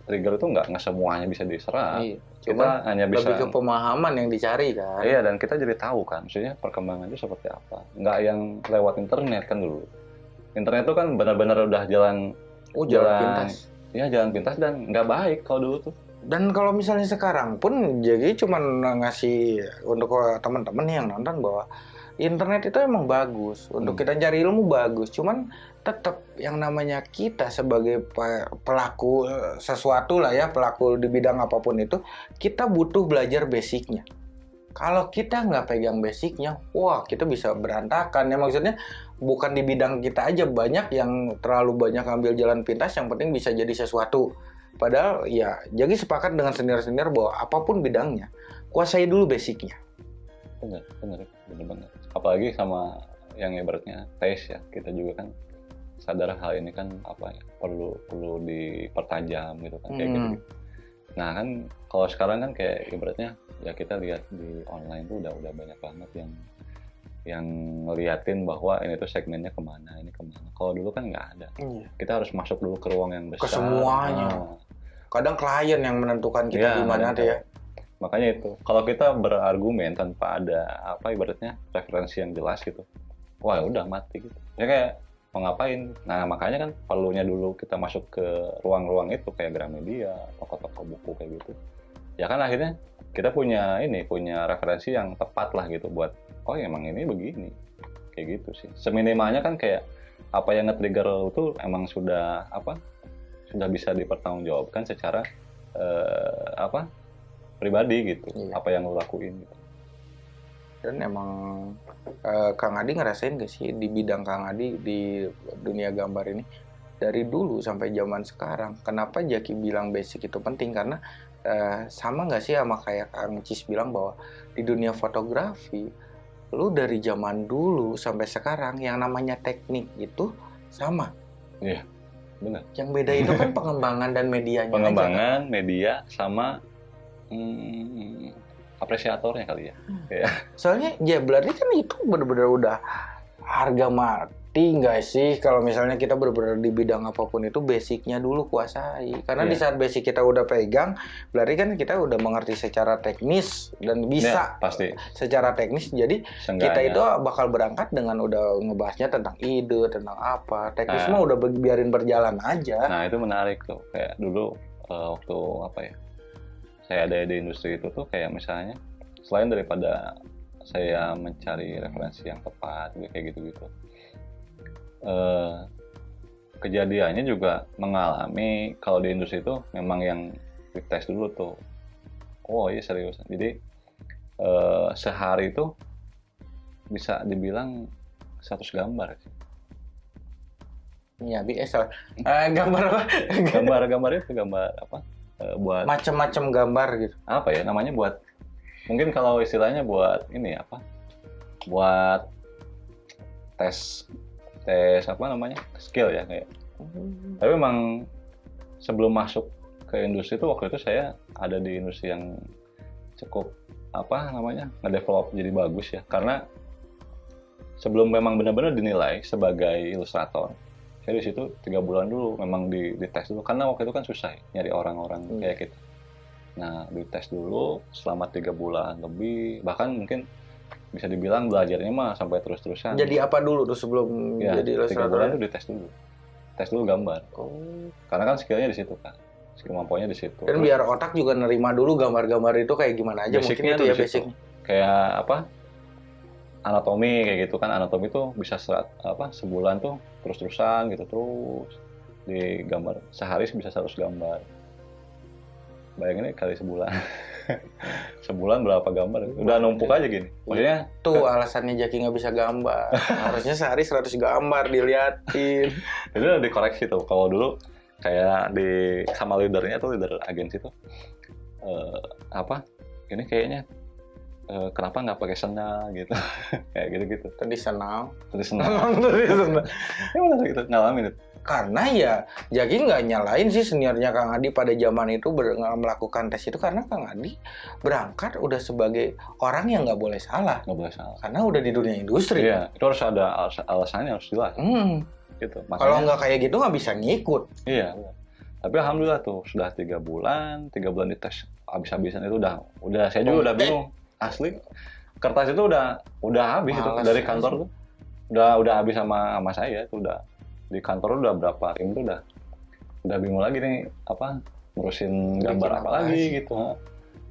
trigger itu nggak nggak semuanya bisa diserap.
Iya.
Kita
Cuma
hanya bisa
lebih ke pemahaman yang dicari kan.
Iya dan kita jadi tahu kan, maksudnya perkembangan itu seperti apa. Nggak yang lewat internet kan dulu. Internet itu kan benar-benar udah jalan
Oh jalan
Jalan.
pintas.
ya jalan pintas dan nggak baik kalau dulu tuh.
Dan kalau misalnya sekarang pun jadi cuma ngasih untuk teman-teman yang nonton bahwa internet itu emang bagus untuk
Hmm.
kita cari ilmu bagus. Cuman tetap yang namanya kita sebagai pe- pelaku eh, sesuatu lah ya pelaku di bidang apa pun itu kita butuh belajar basicnya. Kalau kita nggak pegang basicnya, wah kita bisa berantakan ya maksudnya bukan di bidang kita aja banyak yang terlalu banyak ambil jalan pintas yang penting bisa jadi sesuatu. Padahal ya jadi sepakat dengan senior-senior bahwa apa pun bidangnya kuasai dulu basicnya.
Bener, bener, bener banget. Apalagi sama yang ibaratnya tes ya, kita juga kan sadar hal ini kan apa ya perlu perlu dipertajam gitu kan kayak gitu.
Hmm.
Nah kan kalau sekarang kan kayak ibaratnya ya kita lihat di online tuh udah udah banyak banget yang yang ngeliatin bahwa ini tuh segmennya ke mana, ini ke mana. Kalau dulu kan nggak ada. Kita harus masuk dulu ke ruang yang besar.
semuanya.
Nah,
Kadang klien yang menentukan kita
Iya,
gimana tuh ya.
Makanya itu, kalau kita berargumen tanpa ada apa ibaratnya referensi yang jelas gitu, wah udah mati gitu. Ya kayak mau ngapain? Nah makanya kan perlunya dulu kita masuk ke ruang-ruang itu kayak Gramedia, toko-toko buku kayak gitu. Ya kan akhirnya kita punya ini punya referensi yang tepat lah gitu buat oh emang ini begini kayak gitu sih. Seminimalnya kan kayak apa yang nge-trigger itu emang sudah apa sudah bisa dipertanggungjawabkan secara eh, apa pribadi gitu
Iya.
apa yang lo lakuin gitu.
Dan emang eh, Kang Adi ngerasain gak sih di bidang Kang Adi di dunia gambar ini dari dulu sampai zaman sekarang kenapa Jaki bilang basic itu penting karena eh, sama nggak sih sama kayak Kang Cis bilang bahwa di dunia fotografi lu dari zaman dulu sampai sekarang yang namanya teknik itu sama
benar
yang beda itu kan pengembangan dan medianya aja, kan?
pengembangan media sama hmm, apresiatornya kali ya.
Soalnya ya berarti kan itu benar-benar udah harga mati nggak sih kalau misalnya kita benar-benar di bidang apa pun itu basicnya dulu kuasai. Karena di
Iya.
saat basic kita udah pegang, berarti kan kita udah mengerti secara teknis dan bisa
Ya, pasti.
secara teknis. Jadi kita itu bakal berangkat dengan udah ngebahasnya tentang ide, tentang apa. Teknis
Nah.
mah udah bi- biarin berjalan aja.
Nah itu menarik tuh kayak dulu eh, waktu apa ya saya ada di industri itu tuh kayak misalnya selain daripada saya mencari referensi yang tepat gitu, kayak gitu-gitu eh, kejadiannya juga mengalami kalau di industri itu memang yang dites dulu tuh oh iya serius jadi eh, sehari itu bisa dibilang 100 gambar sih.
Ya biasa. Eh, gambar apa?
gambar-gambar itu gambar apa eh, buat
Macam-macam gambar gitu.
apa ya namanya buat mungkin kalau istilahnya buat ini apa? Buat tes tes apa namanya? Skill ya kayak. Tapi memang sebelum masuk ke industri itu waktu itu saya ada di industri yang cukup apa namanya ngedevelop jadi bagus ya. Karena sebelum memang benar-benar dinilai sebagai ilustrator saya di situ tiga bulan dulu memang di dites dulu. Karena waktu itu kan susah ya, nyari orang-orang
Hmm.
kayak kita nah dites dulu selama tiga bulan lebih bahkan mungkin bisa dibilang belajarnya mah sampai terus-terusan.
Jadi apa dulu tuh sebelum
ya
jadi
tiga bulan itu dites dulu. Tes dulu gambar.
Oh.
karena kan skillnya di situ kan skill mampuannya di situ.
Dan biar otak juga nerima dulu gambar-gambar itu kayak gimana aja mungkin
Basicnya
itu
tuh
ya
di
basic.
kayak apa anatomi kayak gitu kan. Anatomi tuh bisa serat apa sebulan tuh terus-terusan gitu terus di gambar sehari bisa 100 gambar. Bayangin kali sebulan. Sebulan berapa gambar? Udah numpuk aja gini. Maksudnya
Tuh alasannya Jaki nggak bisa gambar. Harusnya sehari 100 gambar diliatin.
itu udah dikoreksi tuh. Kalau dulu kayak di sama leadernya tuh leader agensi tuh eh, apa ini kayaknya eh, kenapa nggak pakai sendal? gitu. Kayak gitu gitu
Emang tadi senang.
ya benar gitu. Ngalamin itu.
Karena ya Jaki nggak nyalain sih seniornya Kang Adi pada zaman itu ber- nggak melakukan tes itu. Karena Kang Adi berangkat udah sebagai orang yang nggak boleh salah.
Nggak boleh salah.
Karena udah di dunia industri.
iya itu harus ada alas- alasannya harus jelas.
Hmm,
gitu
kalau
makanya
nggak kayak gitu nggak bisa ngikut.
iya. Tapi alhamdulillah tuh sudah tiga bulan tiga bulan dites habis-habisan itu udah udah saya juga udah bingung asli kertas itu udah udah habis itu
Malas
dari kantor tuh udah udah habis sama sama saya itu udah di kantor udah berapa tim tuh udah udah bingung lagi nih apa ngurusin gambar apa lagi
sih?
gitu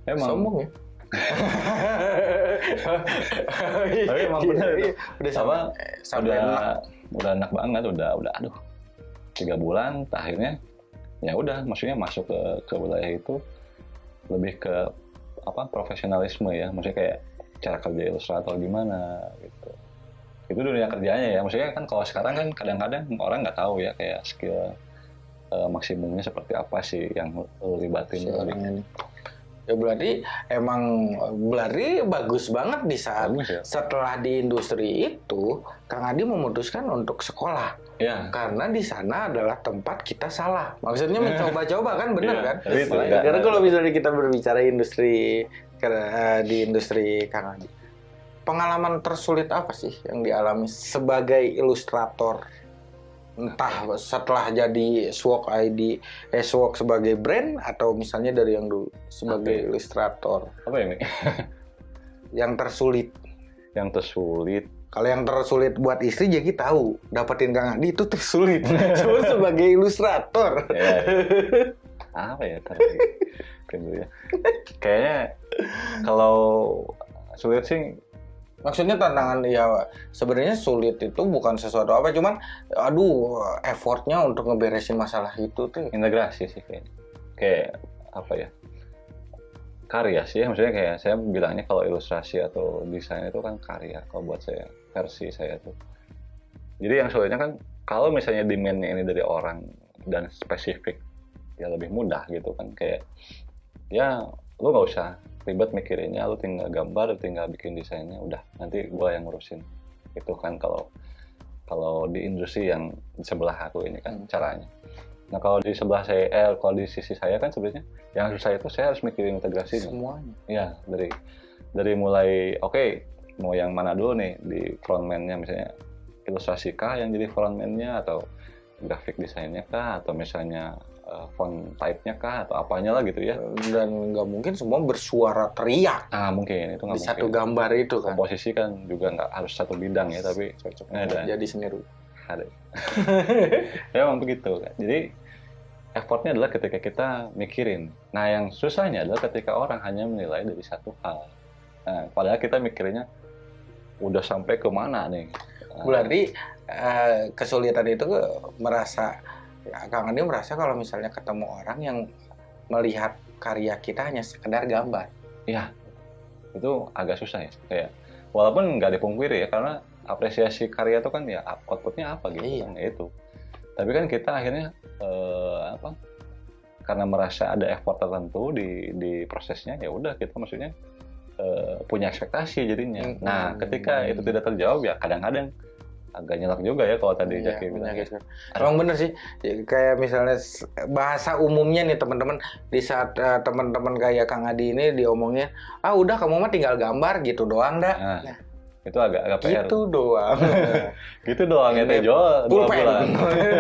emang
Sombong ya.
Tapi emang bener itu.
udah
Apa,
sampai sampai
udah
enak.
udah enak banget udah udah aduh tiga bulan akhirnya ya udah maksudnya masuk ke ke wilayah itu lebih ke apa profesionalisme ya. Maksudnya kayak cara kerja ilustrator gimana gitu. Itu dunia kerjanya ya. Maksudnya kan kalau sekarang kan kadang-kadang orang nggak tahu ya kayak skill eh, maksimumnya seperti apa sih yang lu libatin
si
tuh.
orang ini. Ya berarti emang berarti bagus banget di saat
bagus ya.
setelah di industri itu Kang Adi memutuskan untuk sekolah
ya
karena di sana adalah tempat kita salah. Maksudnya mencoba-coba kan bener
Iya,
kan?
tapi itu enggak-
Karena kalau misalnya kita berbicara industri eh, di industri Kang pengalaman tersulit apa sih yang dialami sebagai ilustrator? Entah setelah jadi Swok ID, eh Swok sebagai brand atau misalnya dari yang dulu sebagai
Apa ya?
ilustrator.
apa ya Mi?
Yang tersulit.
yang tersulit
Kalau yang tersulit buat istri jadi tahu, dapetin Kang Adi itu tersulit. Cuma sebagai ilustrator.
ya, apa ya lagi. Kan dulu ya kayaknya kalau sulit sih
Maksudnya tantangan ya sebenarnya sulit itu bukan sesuatu apa, cuman aduh effortnya untuk ngeberesin masalah itu tuh.
integrasi sih kayaknya kayak apa ya karya sih maksudnya kayak saya bilangnya kalau ilustrasi atau desain itu kan karya kalau buat saya versi saya tuh jadi yang sulitnya kan kalau misalnya demandnya ini dari orang dan spesifik ya lebih mudah gitu kan kayak ya lu nggak usah ribet mikirinnya lu tinggal gambar tinggal bikin desainnya udah nanti gua yang ngurusin itu kan kalau kalau di industri yang di sebelah aku ini kan
Hmm.
caranya Nah kalau di sebelah saya, eh, kalau di sisi saya kan sebenarnya yang susah itu saya harus mikirin integrasinya.
Semuanya.
Iya dari dari mulai oke mau yang mana dulu nih di frontman-nya misalnya ilustrasi kah yang jadi frontman-nya atau grafik desainnya kah atau misalnya uh, font type-nya kah atau apanya lah gitu ya.
Dan nggak mungkin semua bersuara teriak
Ah mungkin itu nggak mungkin.
satu gambar itu kan.
Komposisi kan juga nggak harus satu bidang ya tapi
Cocok
Ada.
jadi seni rupa.
ada. ya emang begitu kan. Jadi effortnya adalah ketika kita mikirin. Nah yang susahnya adalah ketika orang hanya menilai dari satu hal. Nah, padahal kita mikirnya udah sampai ke mana nih.
Berarti eh, kesulitan itu merasa ya, Kang Andi merasa kalau misalnya ketemu orang yang melihat karya kita hanya sekedar gambar.
itu agak susah ya. Kayak walaupun nggak dipungkiri ya karena apresiasi karya itu kan ya outputnya apa gitu
Iya.
kan ya itu. Tapi kan kita akhirnya eh, apa? Karena merasa ada effort tertentu di di prosesnya ya udah kita maksudnya eh, punya ekspektasi jadinya.
Hmm.
Nah, ketika itu tidak terjawab ya kadang-kadang agak nyelak juga ya kalau tadi
Iya,
Jaki bilang.
menyakitkan. Emang bener sih, Ya, kayak misalnya bahasa umumnya nih teman-teman di saat eh, teman-teman kayak Kang Adi ini diomongin, ah udah kamu mah tinggal gambar gitu doang dah,
Nah, itu agak agak PR.
gitu doang.
Gitu doang ya teh jual dua
Pulpen.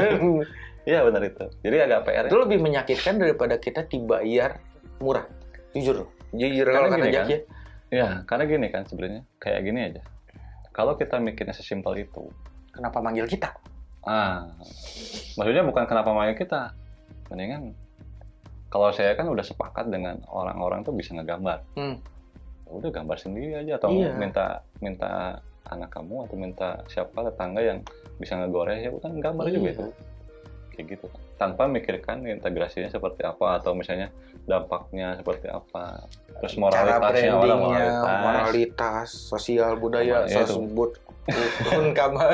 Iya benar itu. Jadi agak PR.
itu lebih menyakitkan daripada kita dibayar murah, jujur, jujur kalau kata Jack
kan,
ya.
Ya, karena gini kan sebenarnya kayak gini aja. Kalau kita mikirnya sesimpel itu,
Kenapa manggil kita?
ah, maksudnya bukan kenapa manggil kita, mendingan kalau saya kan udah sepakat dengan orang-orang tuh bisa ngegambar,
Hmm.
udah gambar sendiri aja atau
Iya.
minta minta anak kamu atau minta siapa tetangga yang bisa ngegoreng ya bukan gambar juga
Iya.
itu, kayak gitu. Tanpa mikirkan integrasinya seperti apa atau misalnya dampaknya seperti apa, terus
Cara
moralitasnya orang moralitas.
moralitas, sosial budaya, sosbud, ukun kamar.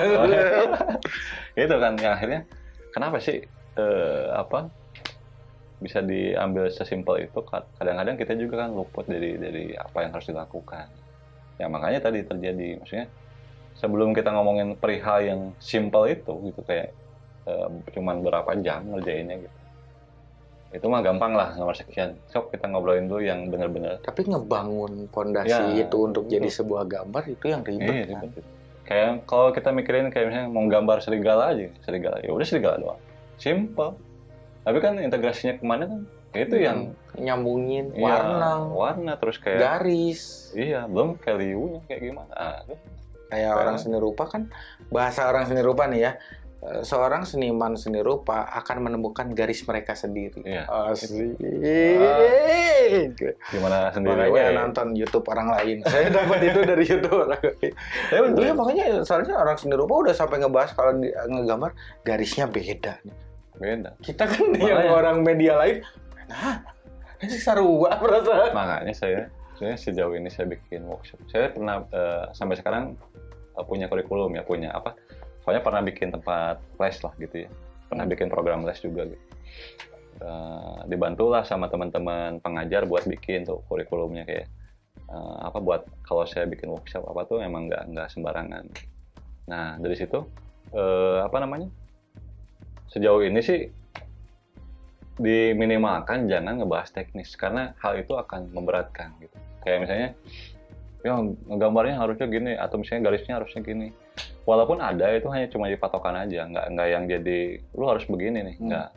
itu kan yang akhirnya kenapa sih eh, apa bisa diambil sesimpel itu Ka- kadang-kadang kita juga kan luput dari dari apa yang harus dilakukan ya makanya tadi terjadi maksudnya sebelum kita ngomongin perihal yang simpel itu gitu kayak eh, cuman berapa jam ngerjainnya gitu itu mah gampang lah nomor sekian sok kita ngobrolin dulu yang benar-benar
Tapi ngebangun fondasi
Ya,
itu untuk jadi
betul.
sebuah gambar itu yang ribet.
Iya,
kan?
ribet. Kayak kalau kita mikirin kayak misalnya mau gambar serigala aja, serigala ya udah serigala doang. Simple. Tapi kan integrasinya ke mana kan? Itu yang
nyambungin
iya,
warna,
warna terus kayak
garis.
iya, belum kayak liunya kayak gimana. Ah, itu.
Kayak orang seni rupa kan bahasa orang seni rupa nih ya. Eh, Seorang seniman seni rupa akan menemukan garis mereka sendiri.
Iya.
Asik.
Gimana sendiri
Makanya nonton YouTube orang lain. Saya dapat itu dari YouTube orang lain.
Ya.
Iya makanya soalnya orang seni rupa udah sampai ngebahas kalau di- ngegambar garisnya beda.
Beda.
Kita kan yang
Makanya.
orang media lain, nah, ini sarua perasaan.
Makanya saya sebenarnya sejauh ini saya bikin workshop. Saya pernah eh, sampai sekarang eh, punya kurikulum ya, punya apa? Soalnya pernah bikin tempat les lah gitu ya. Pernah bikin program les juga gitu. Eh, dibantulah sama teman-teman pengajar buat bikin tuh kurikulumnya kayak eh, apa buat kalau saya bikin workshop apa tuh emang nggak nggak sembarangan. Nah dari situ eh, apa namanya? Sejauh ini sih diminimalkan jangan ngebahas teknis karena hal itu akan memberatkan gitu. Kayak misalnya ya gambarnya harusnya gini atau misalnya garisnya harusnya gini. Walaupun ada itu hanya cuma dipatokan aja, nggak nggak yang jadi lu harus begini nih,
Hmm.
nggak.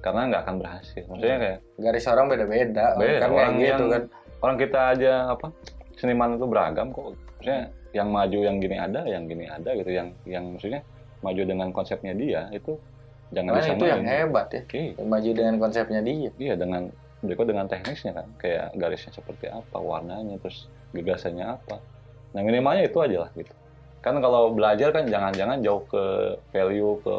Karena nggak akan berhasil. Maksudnya kayak
Garis orang beda-beda.
Beda,
kan
orang
gitu
yang-
kan.
orang kita aja apa seniman itu beragam kok. Maksudnya yang maju yang gini ada, yang gini ada gitu, yang yang maksudnya maju dengan konsepnya dia itu jangan
Makanya itu yang
disamain.
hebat ya.
Oke.
Maju dengan konsepnya dia.
Iya dengan berikut dengan teknisnya kan kayak garisnya seperti apa warnanya terus gagasannya apa nah minimalnya itu aja lah gitu kan kalau belajar kan jangan-jangan jauh ke value ke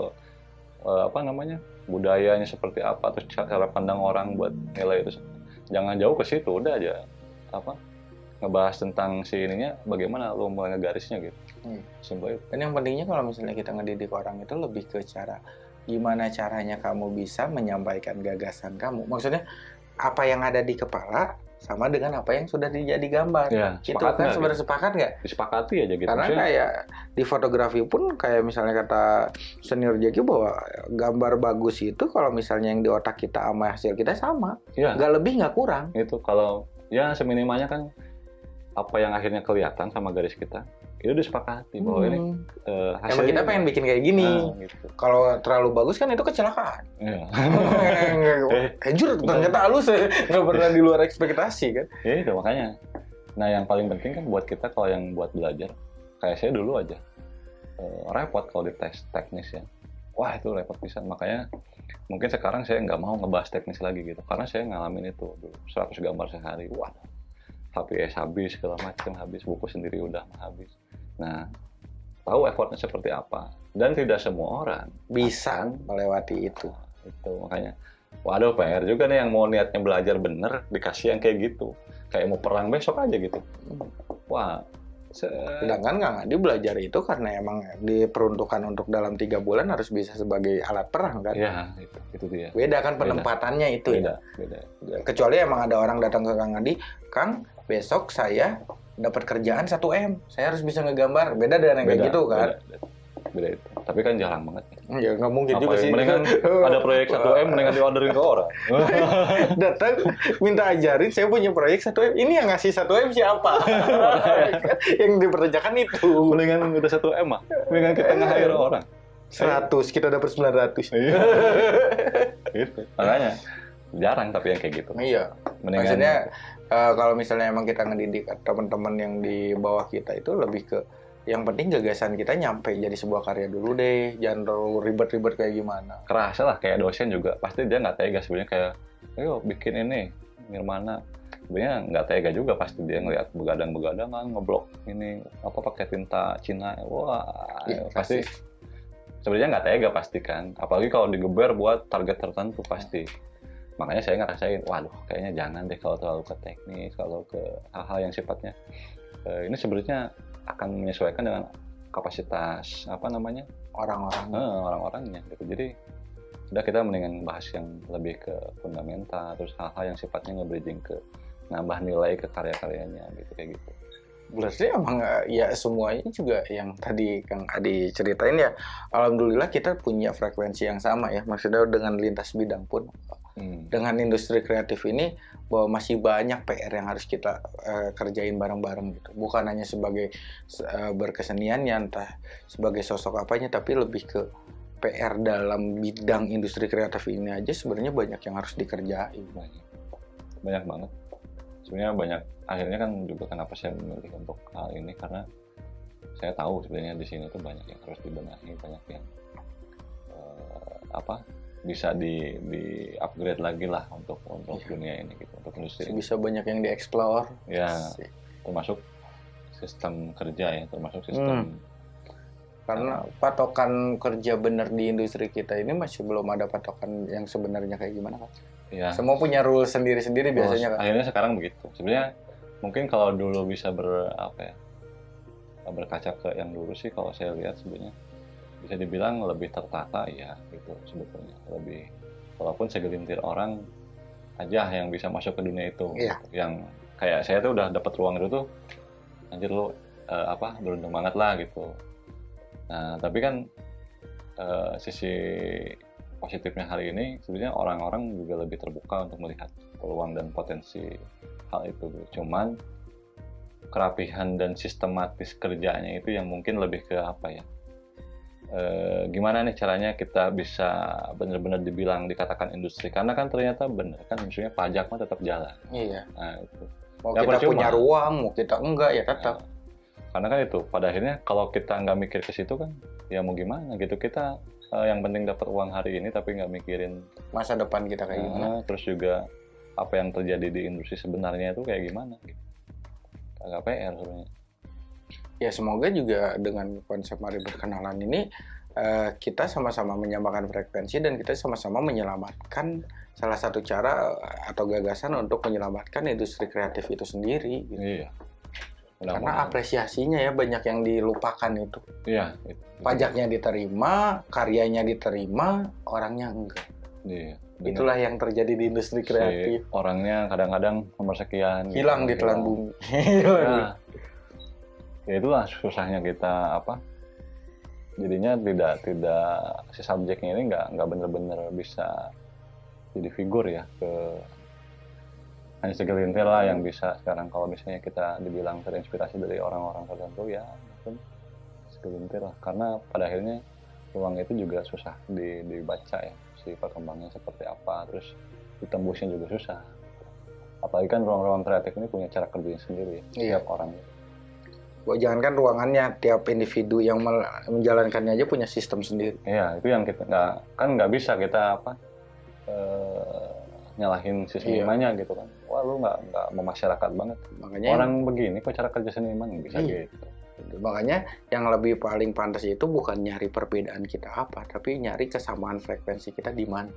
eh, apa namanya budayanya seperti apa terus cara pandang orang buat nilai itu. Jangan jauh ke situ udah aja. Apa? Ngebahas tentang si ininya bagaimana lo mulai ngegarisnya gitu.
Hmm.
simpel itu.
Dan yang pentingnya kalau misalnya kita ngedidik orang itu lebih ke cara gimana caranya kamu bisa menyampaikan gagasan kamu. Maksudnya apa yang ada di kepala sama dengan apa yang sudah dijadi gambar.
Ya,
Gitu
sepakat
kan sebenarnya sepakat nggak?
disepakati aja gitu.
Karena
Maksudnya,
kayak di fotografi pun kayak misalnya kata senior Jaki bahwa gambar bagus itu kalau misalnya yang di otak kita sama hasil kita sama,
ya,
nggak lebih nggak kurang.
itu kalau ya seminimalnya kan apa yang akhirnya kelihatan sama garis kita itu disepakati bahwa ini
Hmm.
eh,
Emang
hasilnya
kita pengen bikin kayak gini.
Nah, gitu.
Kalau terlalu bagus kan itu kecelakaan.
Iya.
Eh, jujur ternyata halus ya. nggak pernah di luar ekspektasi kan.
Ya itu makanya. Nah yang paling penting kan buat kita kalau yang buat belajar, kayak saya dulu aja eh, repot kalau di tes teknis ya. Wah itu repot bisa. Makanya mungkin sekarang saya nggak mau ngebahas teknis lagi gitu, karena saya ngalamin itu dulu 100 gambar sehari. Wah, HPS habis segala macam habis, buku sendiri udah habis. Nah tahu effortnya seperti apa dan tidak semua orang
Bisa melewati itu.
itu makanya waduh PR juga nih yang mau niatnya belajar bener dikasih yang kayak gitu kayak mau perang besok aja gitu wah se-
Sedangkan Kang Adi belajar itu karena emang diperuntukkan untuk dalam tiga bulan harus bisa sebagai alat perang kan.
ya itu itu dia
Beda kan
Beda.
penempatannya itu ya.
beda beda
Kecuali emang ada orang datang ke Kang Adi, Kang besok saya dapat kerjaan 1 m, saya harus bisa ngegambar. Beda dengan yang kayak
Beda,
gitu kan.
beda, beda itu tapi kan jarang banget
Ya nggak mungkin juga
Apa ya,
sih.
mendingan ada proyek 1 m mendingan diorderin ke orang
datang minta ajarin saya punya proyek 1 m. Ini yang ngasih 1 m siapa? yang diperkerjakan itu.
mendingan udah 1 m mah mendingan kita nge-hire orang
100 kita dapat 900.
Iya. gitu makanya jarang tapi yang kayak gitu.
Iya.
mendingan
Maksudnya eh, kalau misalnya emang kita ngedidik teman-teman yang di bawah kita itu lebih ke yang penting gagasan kita nyampe jadi sebuah karya dulu deh, jangan terlalu ribet-ribet kayak gimana.
kerasa lah kayak dosen juga. Pasti dia nggak tega sebenarnya kayak ayo bikin ini Nirmana. Sebenarnya nggak tega juga pasti dia ngeliat begadang-begadang kan ngeblok ini apa pakai tinta Cina. Wah
Iya,
pasti. sebenarnya nggak tega pasti kan. Apalagi kalau digeber buat target tertentu pasti makanya saya ngerasain waduh kayaknya jangan deh kalau terlalu ke teknis kalau ke hal-hal yang sifatnya eh, ini sebenarnya akan menyesuaikan dengan kapasitas apa namanya
Orang-orang
Eh, orang-orangnya gitu. Jadi udah kita mendingan bahas yang lebih ke fundamental terus hal-hal yang sifatnya nge-bridging ke nambah nilai ke karya-karyanya gitu kayak gitu.
berarti emang eh, ya semuanya juga yang tadi Kang Adi ceritain ya alhamdulillah kita punya frekuensi yang sama ya maksudnya dengan lintas bidang pun
Hmm.
dengan industri kreatif ini bahwa masih banyak PR yang harus kita eh, kerjain bareng-bareng gitu bukan hanya sebagai eh, berkesenian ya entah sebagai sosok apanya tapi lebih ke PR dalam bidang industri kreatif ini aja sebenarnya banyak yang harus dikerjain
Banyak. Banyak banget. Sebenarnya banyak akhirnya kan juga kenapa saya memilih untuk hal ini karena saya tahu sebenarnya di sini tuh banyak yang harus dibenahi, banyak yang eh, apa bisa di di upgrade lagi lah untuk untuk
Iya.
dunia ini gitu untuk industri
bisa banyak yang dieksplor.
Ya termasuk sistem kerja ya termasuk sistem
karena patokan kerja bener di industri kita ini masih belum ada patokan yang sebenarnya kayak gimana kan
ya.
Semua punya rule sendiri-sendiri biasanya
terus
kan
akhirnya sekarang begitu. Sebenarnya mungkin kalau dulu bisa ber apa ya berkaca ke yang dulu sih kalau saya lihat sebenarnya bisa dibilang lebih tertata ya gitu sebetulnya. Lebih walaupun segelintir orang aja yang bisa masuk ke dunia itu.
Iya.
yang kayak saya tuh udah dapat ruang itu tuh anjir lu eh, apa beruntung banget lah gitu. Nah tapi kan eh, sisi positifnya hari ini sebenarnya orang-orang juga lebih terbuka untuk melihat peluang dan potensi hal itu. Cuman kerapihan dan sistematis kerjanya itu yang mungkin lebih ke apa ya Eh, gimana nih caranya kita bisa benar-benar dibilang dikatakan industri? Karena kan ternyata benar kan maksudnya pajak mah tetap jalan.
Iya.
Nah itu.
Mau
Ya,
kita
percuma.
punya ruang mau kita enggak ya tetap.
Nah, karena kan itu pada akhirnya kalau kita nggak mikir ke situ kan ya mau gimana gitu. Kita eh, yang penting dapat uang hari ini tapi nggak mikirin
masa depan kita kayak gimana.
eh, terus juga apa yang terjadi di industri sebenarnya itu kayak gimana gitu. Agak PR sebenarnya
ya semoga juga dengan konsep mari berkenalan ini eh, kita sama-sama menyamakan frekuensi dan kita sama-sama menyelamatkan salah satu cara eh, atau gagasan untuk menyelamatkan industri kreatif itu sendiri gitu.
iya
karena apresiasinya ya banyak yang dilupakan itu
iya itu.
pajaknya diterima karyanya diterima orangnya enggak
iya
Itulah yang terjadi di industri
si
kreatif.
orangnya kadang-kadang nomor sekian gitu.
Hilang di telan bumi.
Nah, ya itulah susahnya kita apa jadinya tidak tidak si subjeknya ini nggak nggak bener-bener bisa jadi figur ya ke hanya segelintir lah yang bisa. Sekarang kalau misalnya kita dibilang terinspirasi dari orang-orang tertentu ya mungkin segelintir lah. Karena pada akhirnya ruang itu juga susah di- dibaca ya si perkembangannya seperti apa. Terus ditembusnya juga susah. Apalagi kan ruang-ruang kreatif ini punya cara kerjanya sendiri ya
Iya.
tiap orang
Gua jangankan ruangannya, tiap individu yang menjalankannya aja punya sistem sendiri.
Iya, itu yang kita nggak kan nggak bisa kita apa eh, nyalahin si
Iya.
gitu kan. Wah lu nggak nggak memasyarakat banget.
Makanya
Orang begini kok cara kerja seniman bisa
Iya.
gitu.
makanya yang lebih paling pantas itu bukan nyari perbedaan kita apa, tapi nyari kesamaan frekuensi kita di mana.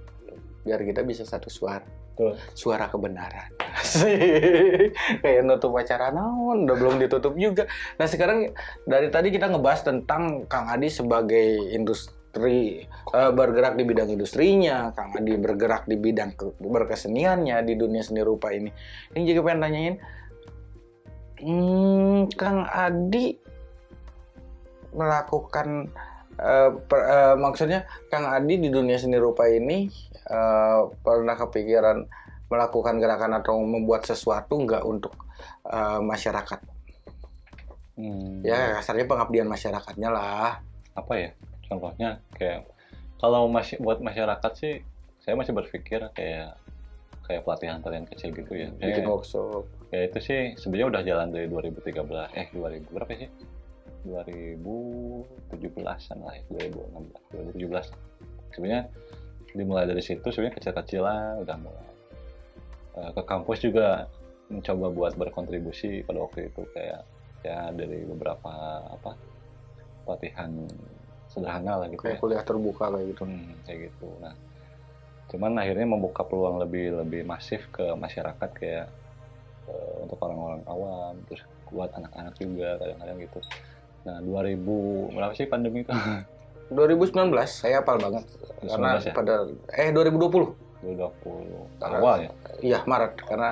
Biar kita bisa satu suara.
Betul.
Suara kebenaran. Kayak nutup acara naon, udah belum ditutup juga. Nah sekarang dari tadi kita ngebahas tentang Kang Adi sebagai industri eh, bergerak di bidang industrinya, Kang Adi bergerak di bidang ke- berkeseniannya di dunia seni rupa ini. Ini juga pengen tanyain, hmm, Kang Adi melakukan eh, per- eh, maksudnya Kang Adi di dunia seni rupa ini eh, pernah kepikiran melakukan gerakan atau membuat sesuatu nggak untuk eh, masyarakat?
Hmm,
Ya kasarnya pengabdian masyarakatnya lah.
apa ya? Contohnya kayak kalau masih buat masyarakat sih saya masih berpikir kayak kayak pelatihan tarian kecil gitu ya.
Bikin
Kayak-
workshop.
ya itu sih sebenarnya udah jalan dari 2013 eh 2000 berapa sih 2017an lah ya 2016 2017 sebenarnya dimulai dari situ sebenarnya kecil-kecilan udah mulai Eh, ke kampus juga mencoba buat berkontribusi pada waktu itu kayak ya dari beberapa apa pelatihan sederhana lah gitu ya
Kayak kuliah terbuka kayak gitu.
Hmm, kayak gitu. Nah, cuman akhirnya membuka peluang lebih lebih masif ke masyarakat kayak eh, untuk orang-orang awam, terus buat anak-anak juga kadang-kadang gitu. Nah, 2000 berapa sih pandemi itu?
2019 saya hafal banget karena
2019 ya?
pada eh 2020
2020
Karena-
awal ya.
Iya Maret karena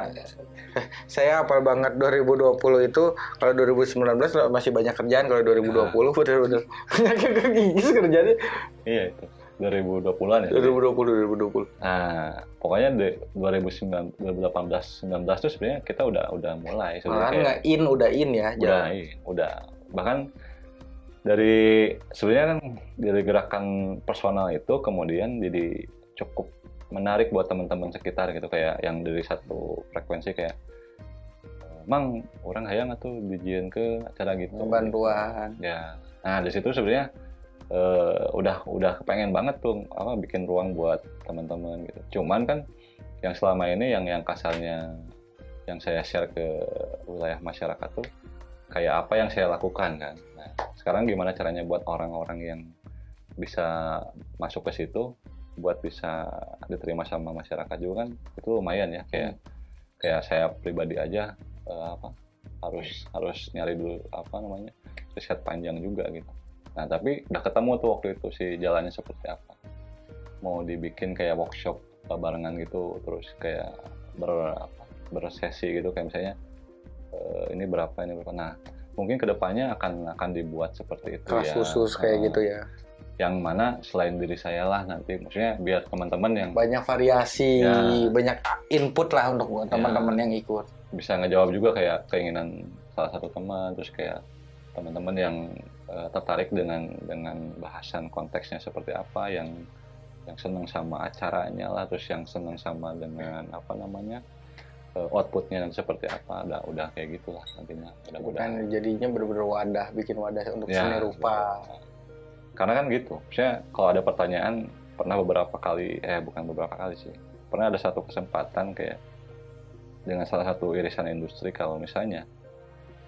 saya hafal banget 2020 itu kalau 2019 masih banyak kerjaan kalau 2020 bener-bener banyak kegigis kerjanya
Iya itu. 2020-an ya.
2020 2020
Nah, pokoknya di 2019 2018 19 tuh sebenarnya kita udah udah mulai sebenarnya
nggak in udah in ya
udah
jalan.
iya, udah bahkan dari sebenarnya kan dari gerakan personal itu kemudian jadi cukup menarik buat teman-teman sekitar gitu kayak yang dari satu frekuensi kayak Mang orang hayang atau dijieun ke acara gitu.
Bantuan
ya. Nah di situ sebenarnya eh, udah udah kepengen banget tuh apa bikin ruang buat teman-teman gitu. Cuman kan yang selama ini yang yang kasarnya yang saya share ke wilayah masyarakat tuh kayak apa yang saya lakukan kan sekarang gimana caranya buat orang-orang yang bisa masuk ke situ buat bisa diterima sama masyarakat juga kan itu lumayan ya kayak kayak saya pribadi aja eh, apa harus harus nyari dulu apa namanya riset panjang juga gitu. Nah tapi udah ketemu tuh waktu itu sih jalannya seperti apa. Mau dibikin kayak workshop eh, barengan gitu, terus kayak ber apa, bersesi gitu kayak misalnya eh, ini berapa ini berapa. Nah mungkin ke depannya akan akan dibuat seperti itu
kelas
ya.
khusus kayak gitu ya
Yang mana selain diri saya lah nanti, maksudnya biar teman-teman yang
banyak variasi
Ya.
banyak input lah untuk teman-teman yang ikut
bisa ngejawab juga kayak keinginan salah satu teman terus kayak teman-teman yang eh, tertarik dengan dengan bahasan konteksnya seperti apa yang yang senang sama acaranya lah terus yang senang sama dengan apa namanya outputnya dan seperti apa udah udah kayak gitulah nantinya mudah-mudahan.
Kan jadinya bener-bener wadah bikin wadah untuk
Ya,
seni rupa.
karena kan gitu misalnya kalau ada pertanyaan pernah beberapa kali eh bukan beberapa kali sih pernah ada satu kesempatan kayak dengan salah satu irisan industri kalau misalnya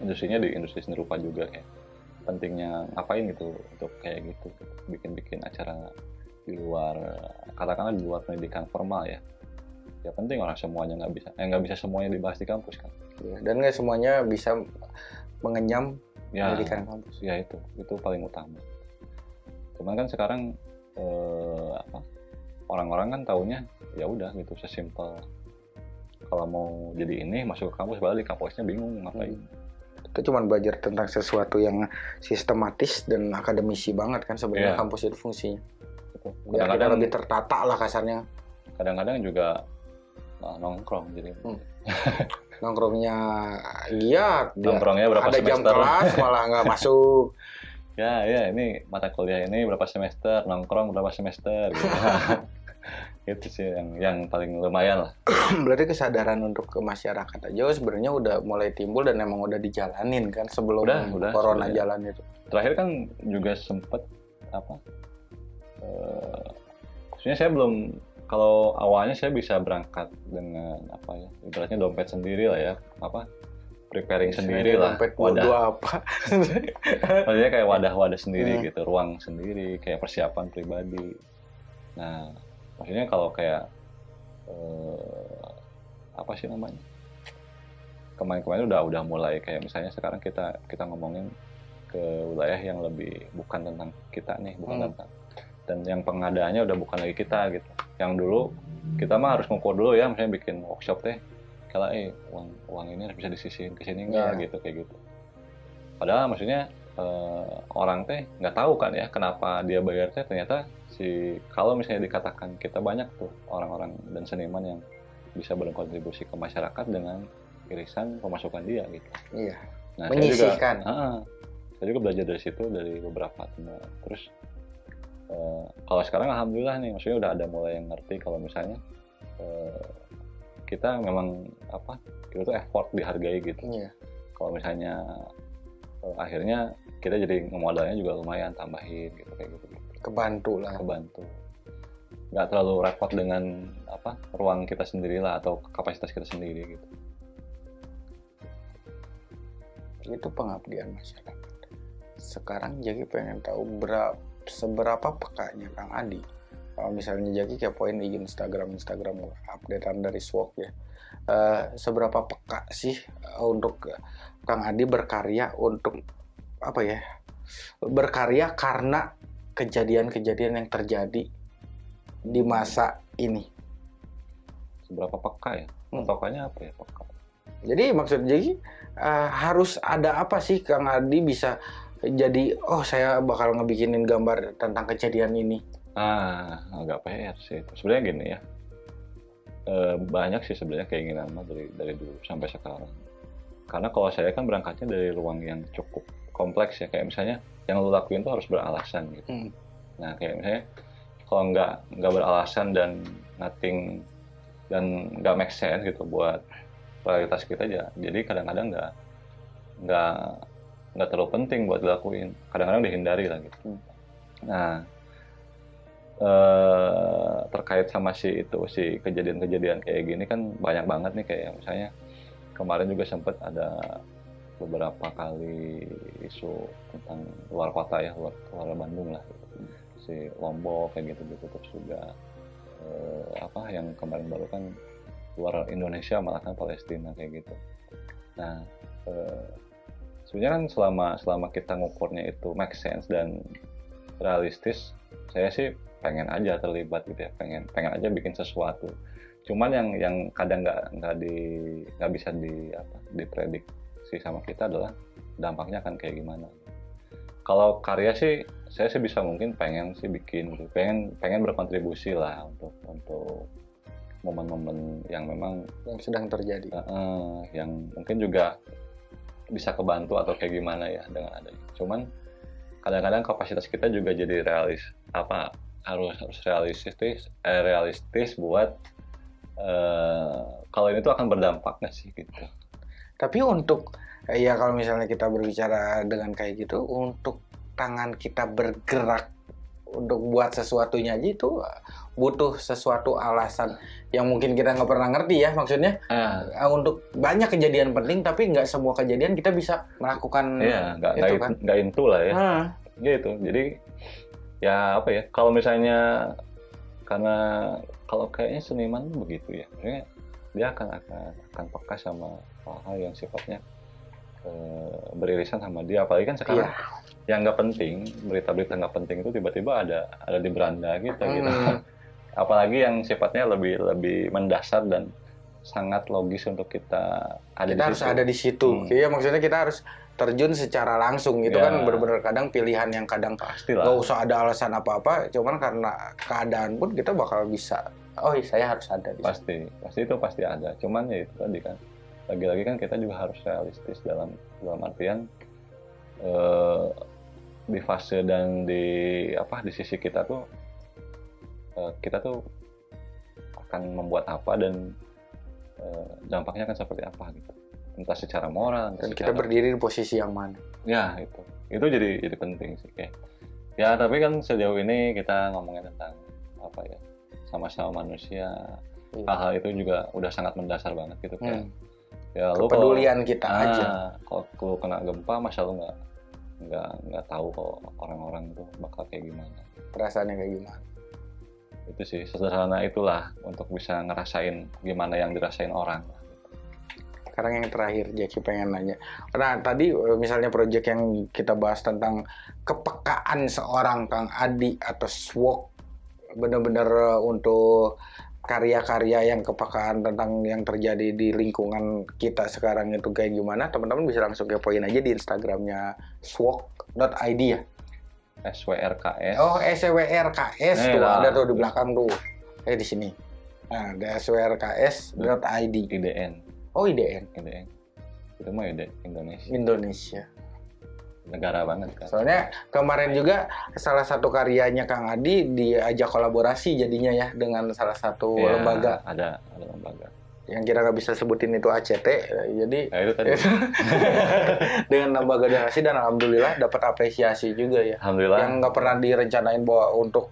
industrinya di industri seni rupa juga kayak pentingnya ngapain gitu untuk kayak gitu bikin-bikin acara di luar katakanlah di luar pendidikan formal ya ya penting orang semuanya nggak bisa eh nggak bisa semuanya dibahas di kampus kan
Ya, dan nggak semuanya bisa mengenyam
ya
pendidikan kampus
ya itu itu paling utama cuman kan sekarang eh, apa orang-orang kan taunya ya udah gitu sesimpel kalau mau jadi ini masuk ke kampus balik kampusnya bingung ngapain
Itu cuma belajar tentang sesuatu yang sistematis dan akademisi banget kan sebenarnya
Iya.
kampus itu fungsinya.
gitu.
Biar kita
kadang-kadang
lebih tertata lah kasarnya.
kadang-kadang juga nah, nongkrong jadi
Hmm. Nongkrongnya giat, dia
nongkrongnya berapa
ada jam
semester
kelas malah nggak masuk.
ya ya ini mata kuliah ini berapa semester nongkrong berapa semester gitu. itu sih yang yang paling lumayan lah
Berarti kesadaran untuk ke masyarakat aja sebenarnya udah mulai timbul dan emang udah dijalanin kan sebelum
Udah, udah,
corona
sebenarnya.
jalan itu.
terakhir kan juga sempet apa eh maksudnya saya belum kalau awalnya saya bisa berangkat dengan apa ya ibaratnya dompet sendiri lah ya apa preparing sendiri lah
Dompet
wadah
apa.
maksudnya kayak wadah-wadah sendiri
Hmm.
gitu ruang sendiri kayak persiapan pribadi nah maksudnya kalau kayak eh, apa sih namanya kemarin-kemarin udah udah mulai kayak misalnya sekarang kita kita ngomongin ke wilayah yang lebih bukan tentang kita nih bukan
Hmm.
tentang dan yang pengadaannya udah bukan lagi kita gitu yang dulu kita mah harus ngukur dulu ya misalnya bikin workshop teh kalau eh uang uang ini harus bisa disisihin ke sini enggak
Iya.
gitu kayak gitu padahal maksudnya eh, orang teh nggak tahu kan ya kenapa dia bayar teh ternyata si kalau misalnya dikatakan kita banyak tuh orang-orang dan seniman yang bisa berkontribusi ke masyarakat dengan irisan pemasukan dia gitu.
Iya.
Nah,
Menyisihkan.
Saya juga, Ah, saya juga belajar dari situ dari beberapa teman. Terus eh, kalau sekarang alhamdulillah nih, maksudnya udah ada mulai yang ngerti kalau misalnya eh, kita memang apa kita tuh effort dihargai gitu
Iya.
kalau misalnya eh, akhirnya kita jadi modalnya juga lumayan tambahin gitu kayak gitu, gitu.
Kebantu lah.
kebantu nggak terlalu repot dengan apa ruang kita sendiri lah atau kapasitas kita sendiri gitu
Itu pengabdian masyarakat. Sekarang Jaki pengen tahu berapa seberapa pekanya Kang Adi. Kalau misalnya Jaki kepoin di Instagram Instagram gua, updatean dari Swok ya. Eh, seberapa peka sih eh, untuk Kang Adi berkarya untuk apa ya? Berkarya karena kejadian-kejadian yang terjadi di masa ini.
seberapa peka ya
Hmm.
patokannya apa ya peka
Jadi maksud jadi eh, harus ada apa sih Kang Adi bisa jadi oh saya bakal ngebikinin gambar tentang kejadian ini.
ah agak PR sih itu. Sebenarnya gini ya. Eh, banyak sih sebenarnya keinginan mah dari dari dulu sampai sekarang. Karena kalau saya kan berangkatnya dari ruang yang cukup kompleks ya. Kayak misalnya yang lu lakuin tuh harus beralasan gitu.
Hmm.
nah kayak misalnya kalau nggak nggak beralasan dan nothing dan nggak make sense gitu buat prioritas kita aja jadi kadang-kadang nggak nggak nggak terlalu penting buat dilakuin kadang-kadang dihindari lah gitu
Hmm.
nah eh, terkait sama si itu si kejadian-kejadian kayak gini kan banyak banget nih kayak misalnya kemarin juga sempat ada beberapa kali isu tentang luar kota ya luar, luar Bandung lah gitu. si Lombok kayak gitu terus juga eh, apa yang kemarin baru kan luar Indonesia malah kan Palestina kayak gitu nah eh, sebenarnya kan selama selama kita ngukurnya itu make sense dan realistis saya sih pengen aja terlibat gitu ya pengen pengen aja bikin sesuatu cuman yang yang kadang nggak nggak di nggak bisa di apa diprediksi sama kita adalah dampaknya akan kayak gimana kalau karya sih saya sih bisa mungkin pengen sih bikin gitu. pengen pengen berkontribusi lah untuk untuk momen-momen yang memang
yang sedang terjadi.
eh, yang mungkin juga bisa kebantu atau kayak gimana ya dengan adanya. Cuman kadang-kadang kapasitas kita juga jadi realis. Apa harus harus realistis eh, realistis buat eh, kalau ini tuh akan berdampak nggak sih gitu.
Tapi untuk eh, ya kalau misalnya kita berbicara dengan kayak gitu untuk tangan kita bergerak untuk buat sesuatunya aja itu eh, butuh sesuatu alasan yang mungkin kita nggak pernah ngerti ya maksudnya.
Ah.
Eh, untuk banyak kejadian penting tapi nggak semua kejadian kita bisa melakukan
iya nggak
itu
nggak
kan.
nggak into lah ya.
Ah,
gitu jadi ya apa ya kalau misalnya karena kalau kayaknya seniman begitu ya. Maksudnya dia akan akan akan peka sama hal-hal yang sifatnya eh, beririsan sama dia. Apalagi kan sekarang yang nggak penting berita-berita nggak penting itu tiba-tiba ada ada di beranda kita gitu
Hmm.
apalagi yang sifatnya lebih lebih mendasar dan sangat logis untuk kita ada
kita
di
harus
situ.
ada di situ.
Hmm.
Iya maksudnya kita harus terjun secara langsung itu
Ya.
kan benar-benar kadang pilihan yang kadang
pastilah
nggak usah ada alasan apa-apa, cuman karena keadaan pun kita bakal bisa. Oh iya saya harus ada di situ.
pasti pasti itu pasti ada cuman ya itu tadi kan lagi-lagi kan kita juga harus realistis dalam dalam artian eh, di fase dan di apa di sisi kita tuh eh, kita tuh akan membuat apa dan eh, dampaknya akan seperti apa gitu entah secara moral entah
Dan kita
secara-
berdiri di posisi yang mana?
ya itu itu jadi jadi penting sih kayak ya tapi kan sejauh ini kita ngomongin tentang apa ya sama-sama manusia
Iya.
hal-hal itu juga udah sangat mendasar banget gitu kayak
Hmm.
ya lu
Kepedulian kita
ah,
aja.
kalau kena gempa masa lu nggak nggak nggak tahu kalau orang-orang itu bakal kayak gimana
Perasaannya kayak gimana?
itu sih sederhana itulah untuk bisa ngerasain gimana yang dirasain orang
Sekarang yang terakhir, Jackie pengen nanya. Karena tadi eh, misalnya proyek yang kita bahas tentang kepekaan seorang Kang Adi atau SWOG, benar-benar eh, untuk karya-karya yang kepekaan tentang yang terjadi di lingkungan kita sekarang itu kayak gimana, teman-teman bisa langsung kepoin aja di Instagramnya swog.id ya.
SWRKS
Oh, SWRKS
Eh,
tuh
lah.
ada tuh di belakang tuh. Eh di sini. Nah, ada swrks.id.
IDN
Oh, IDN.
IDN itu mah ide Indonesia
Indonesia.
Negara banget kan
Soalnya kemarin juga salah satu karyanya Kang Adi diajak kolaborasi jadinya ya dengan salah satu
Ya,
lembaga
ada ada lembaga
yang kita nggak bisa sebutin itu ACT. Jadi
ya itu tadi
dengan lembaga donasi dan alhamdulillah dapat apresiasi juga ya.
alhamdulillah
Yang nggak pernah direncanain bahwa untuk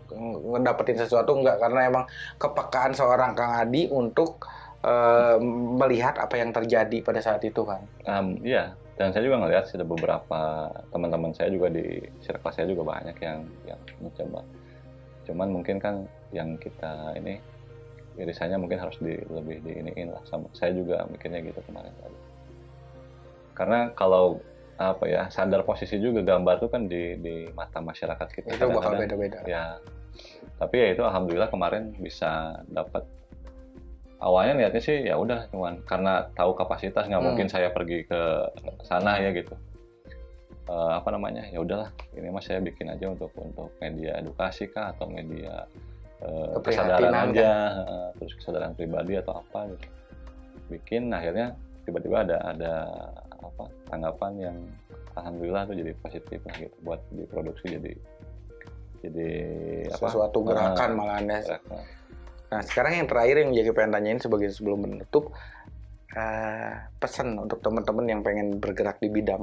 ngedapetin sesuatu nggak karena emang kepekaan seorang Kang Adi untuk eh, melihat apa yang terjadi pada saat itu kan.
Um, iya, dan saya juga ngelihat ada beberapa teman-teman saya juga di circle saya juga banyak yang yang mencoba. Cuman mungkin kan yang kita ini irisannya mungkin harus di, lebih diiniin lah sama saya juga mikirnya gitu kemarin tadi. Karena kalau apa ya sadar posisi juga gambar tuh kan di di mata masyarakat kita
Itu bakal beda-beda.
ya tapi ya itu alhamdulillah kemarin bisa dapat awalnya niatnya sih ya udah cuman karena tahu kapasitas nggak
Hmm.
mungkin saya pergi ke sana ya gitu Eh, apa namanya ya udahlah ini mas saya bikin aja untuk untuk media edukasi kah atau media eh, kesadaran
Keprihatinan,
aja eh, terus kesadaran pribadi atau apa gitu bikin akhirnya tiba-tiba ada ada apa tanggapan yang alhamdulillah tuh jadi positif lah gitu buat diproduksi jadi jadi apa
Sesuatu gerakan
Ah,
malahan ya.
gerakan.
Nah, sekarang yang terakhir yang jadi pengen tanyain sebagai sebelum menutup, eh, pesan untuk teman-teman yang pengen bergerak di bidang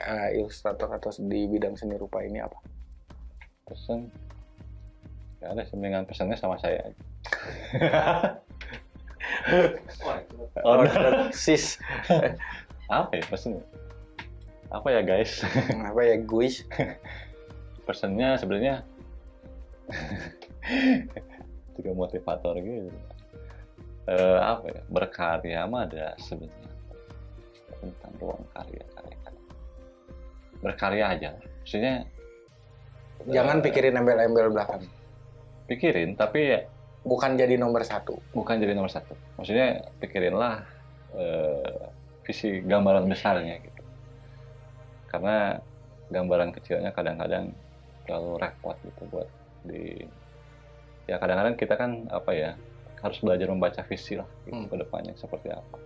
eh, ilustrator atau di bidang seni rupa ini apa?
pesen ya ada semengan pesannya sama saya aja. Oh,
sis,
apa ya pesen apa ya guys
apa ya guys?
pesannya sebenarnya juga motivator gitu. Eh, apa ya? Berkarya mah ada sebenarnya. Tentang ruang karya karya karya. Berkarya aja. Maksudnya
Jangan
eh,
pikirin embel-embel belakang.
pikirin tapi ya
Bukan jadi nomor satu.
bukan jadi nomor satu. Maksudnya pikirinlah eh, visi gambaran besarnya gitu. Karena gambaran kecilnya kadang-kadang terlalu repot gitu buat di ya kadang-kadang kita kan apa ya harus belajar membaca visi lah gitu,
Hmm.
ke depannya seperti apa.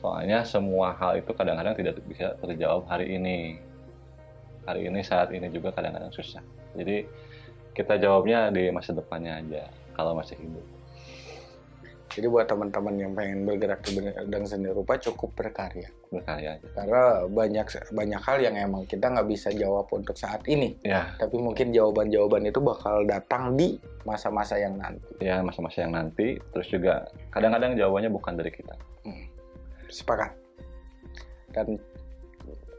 Soalnya semua hal itu kadang-kadang tidak bisa terjawab hari ini. Hari ini saat ini juga kadang-kadang susah. Jadi kita jawabnya di masa depannya aja kalau masih hidup
Jadi buat teman-teman yang pengen bergerak di bidang seni rupa cukup berkarya.
berkarya
Karena banyak banyak hal yang emang kita nggak bisa jawab untuk saat ini.
ya
Tapi mungkin jawaban-jawaban itu bakal datang di masa-masa yang nanti.
ya masa-masa yang nanti terus juga kadang-kadang jawabannya bukan dari kita
Sepakat. Dan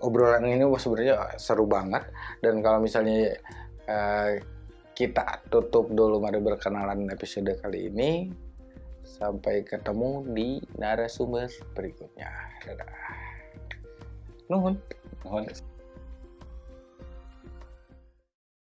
obrolan ini sebenarnya seru banget. Dan kalau misalnya eh, kita tutup dulu mari berkenalan episode kali ini. Sampai ketemu di narasumber berikutnya. Dadah. Nuhun.
Nuhun.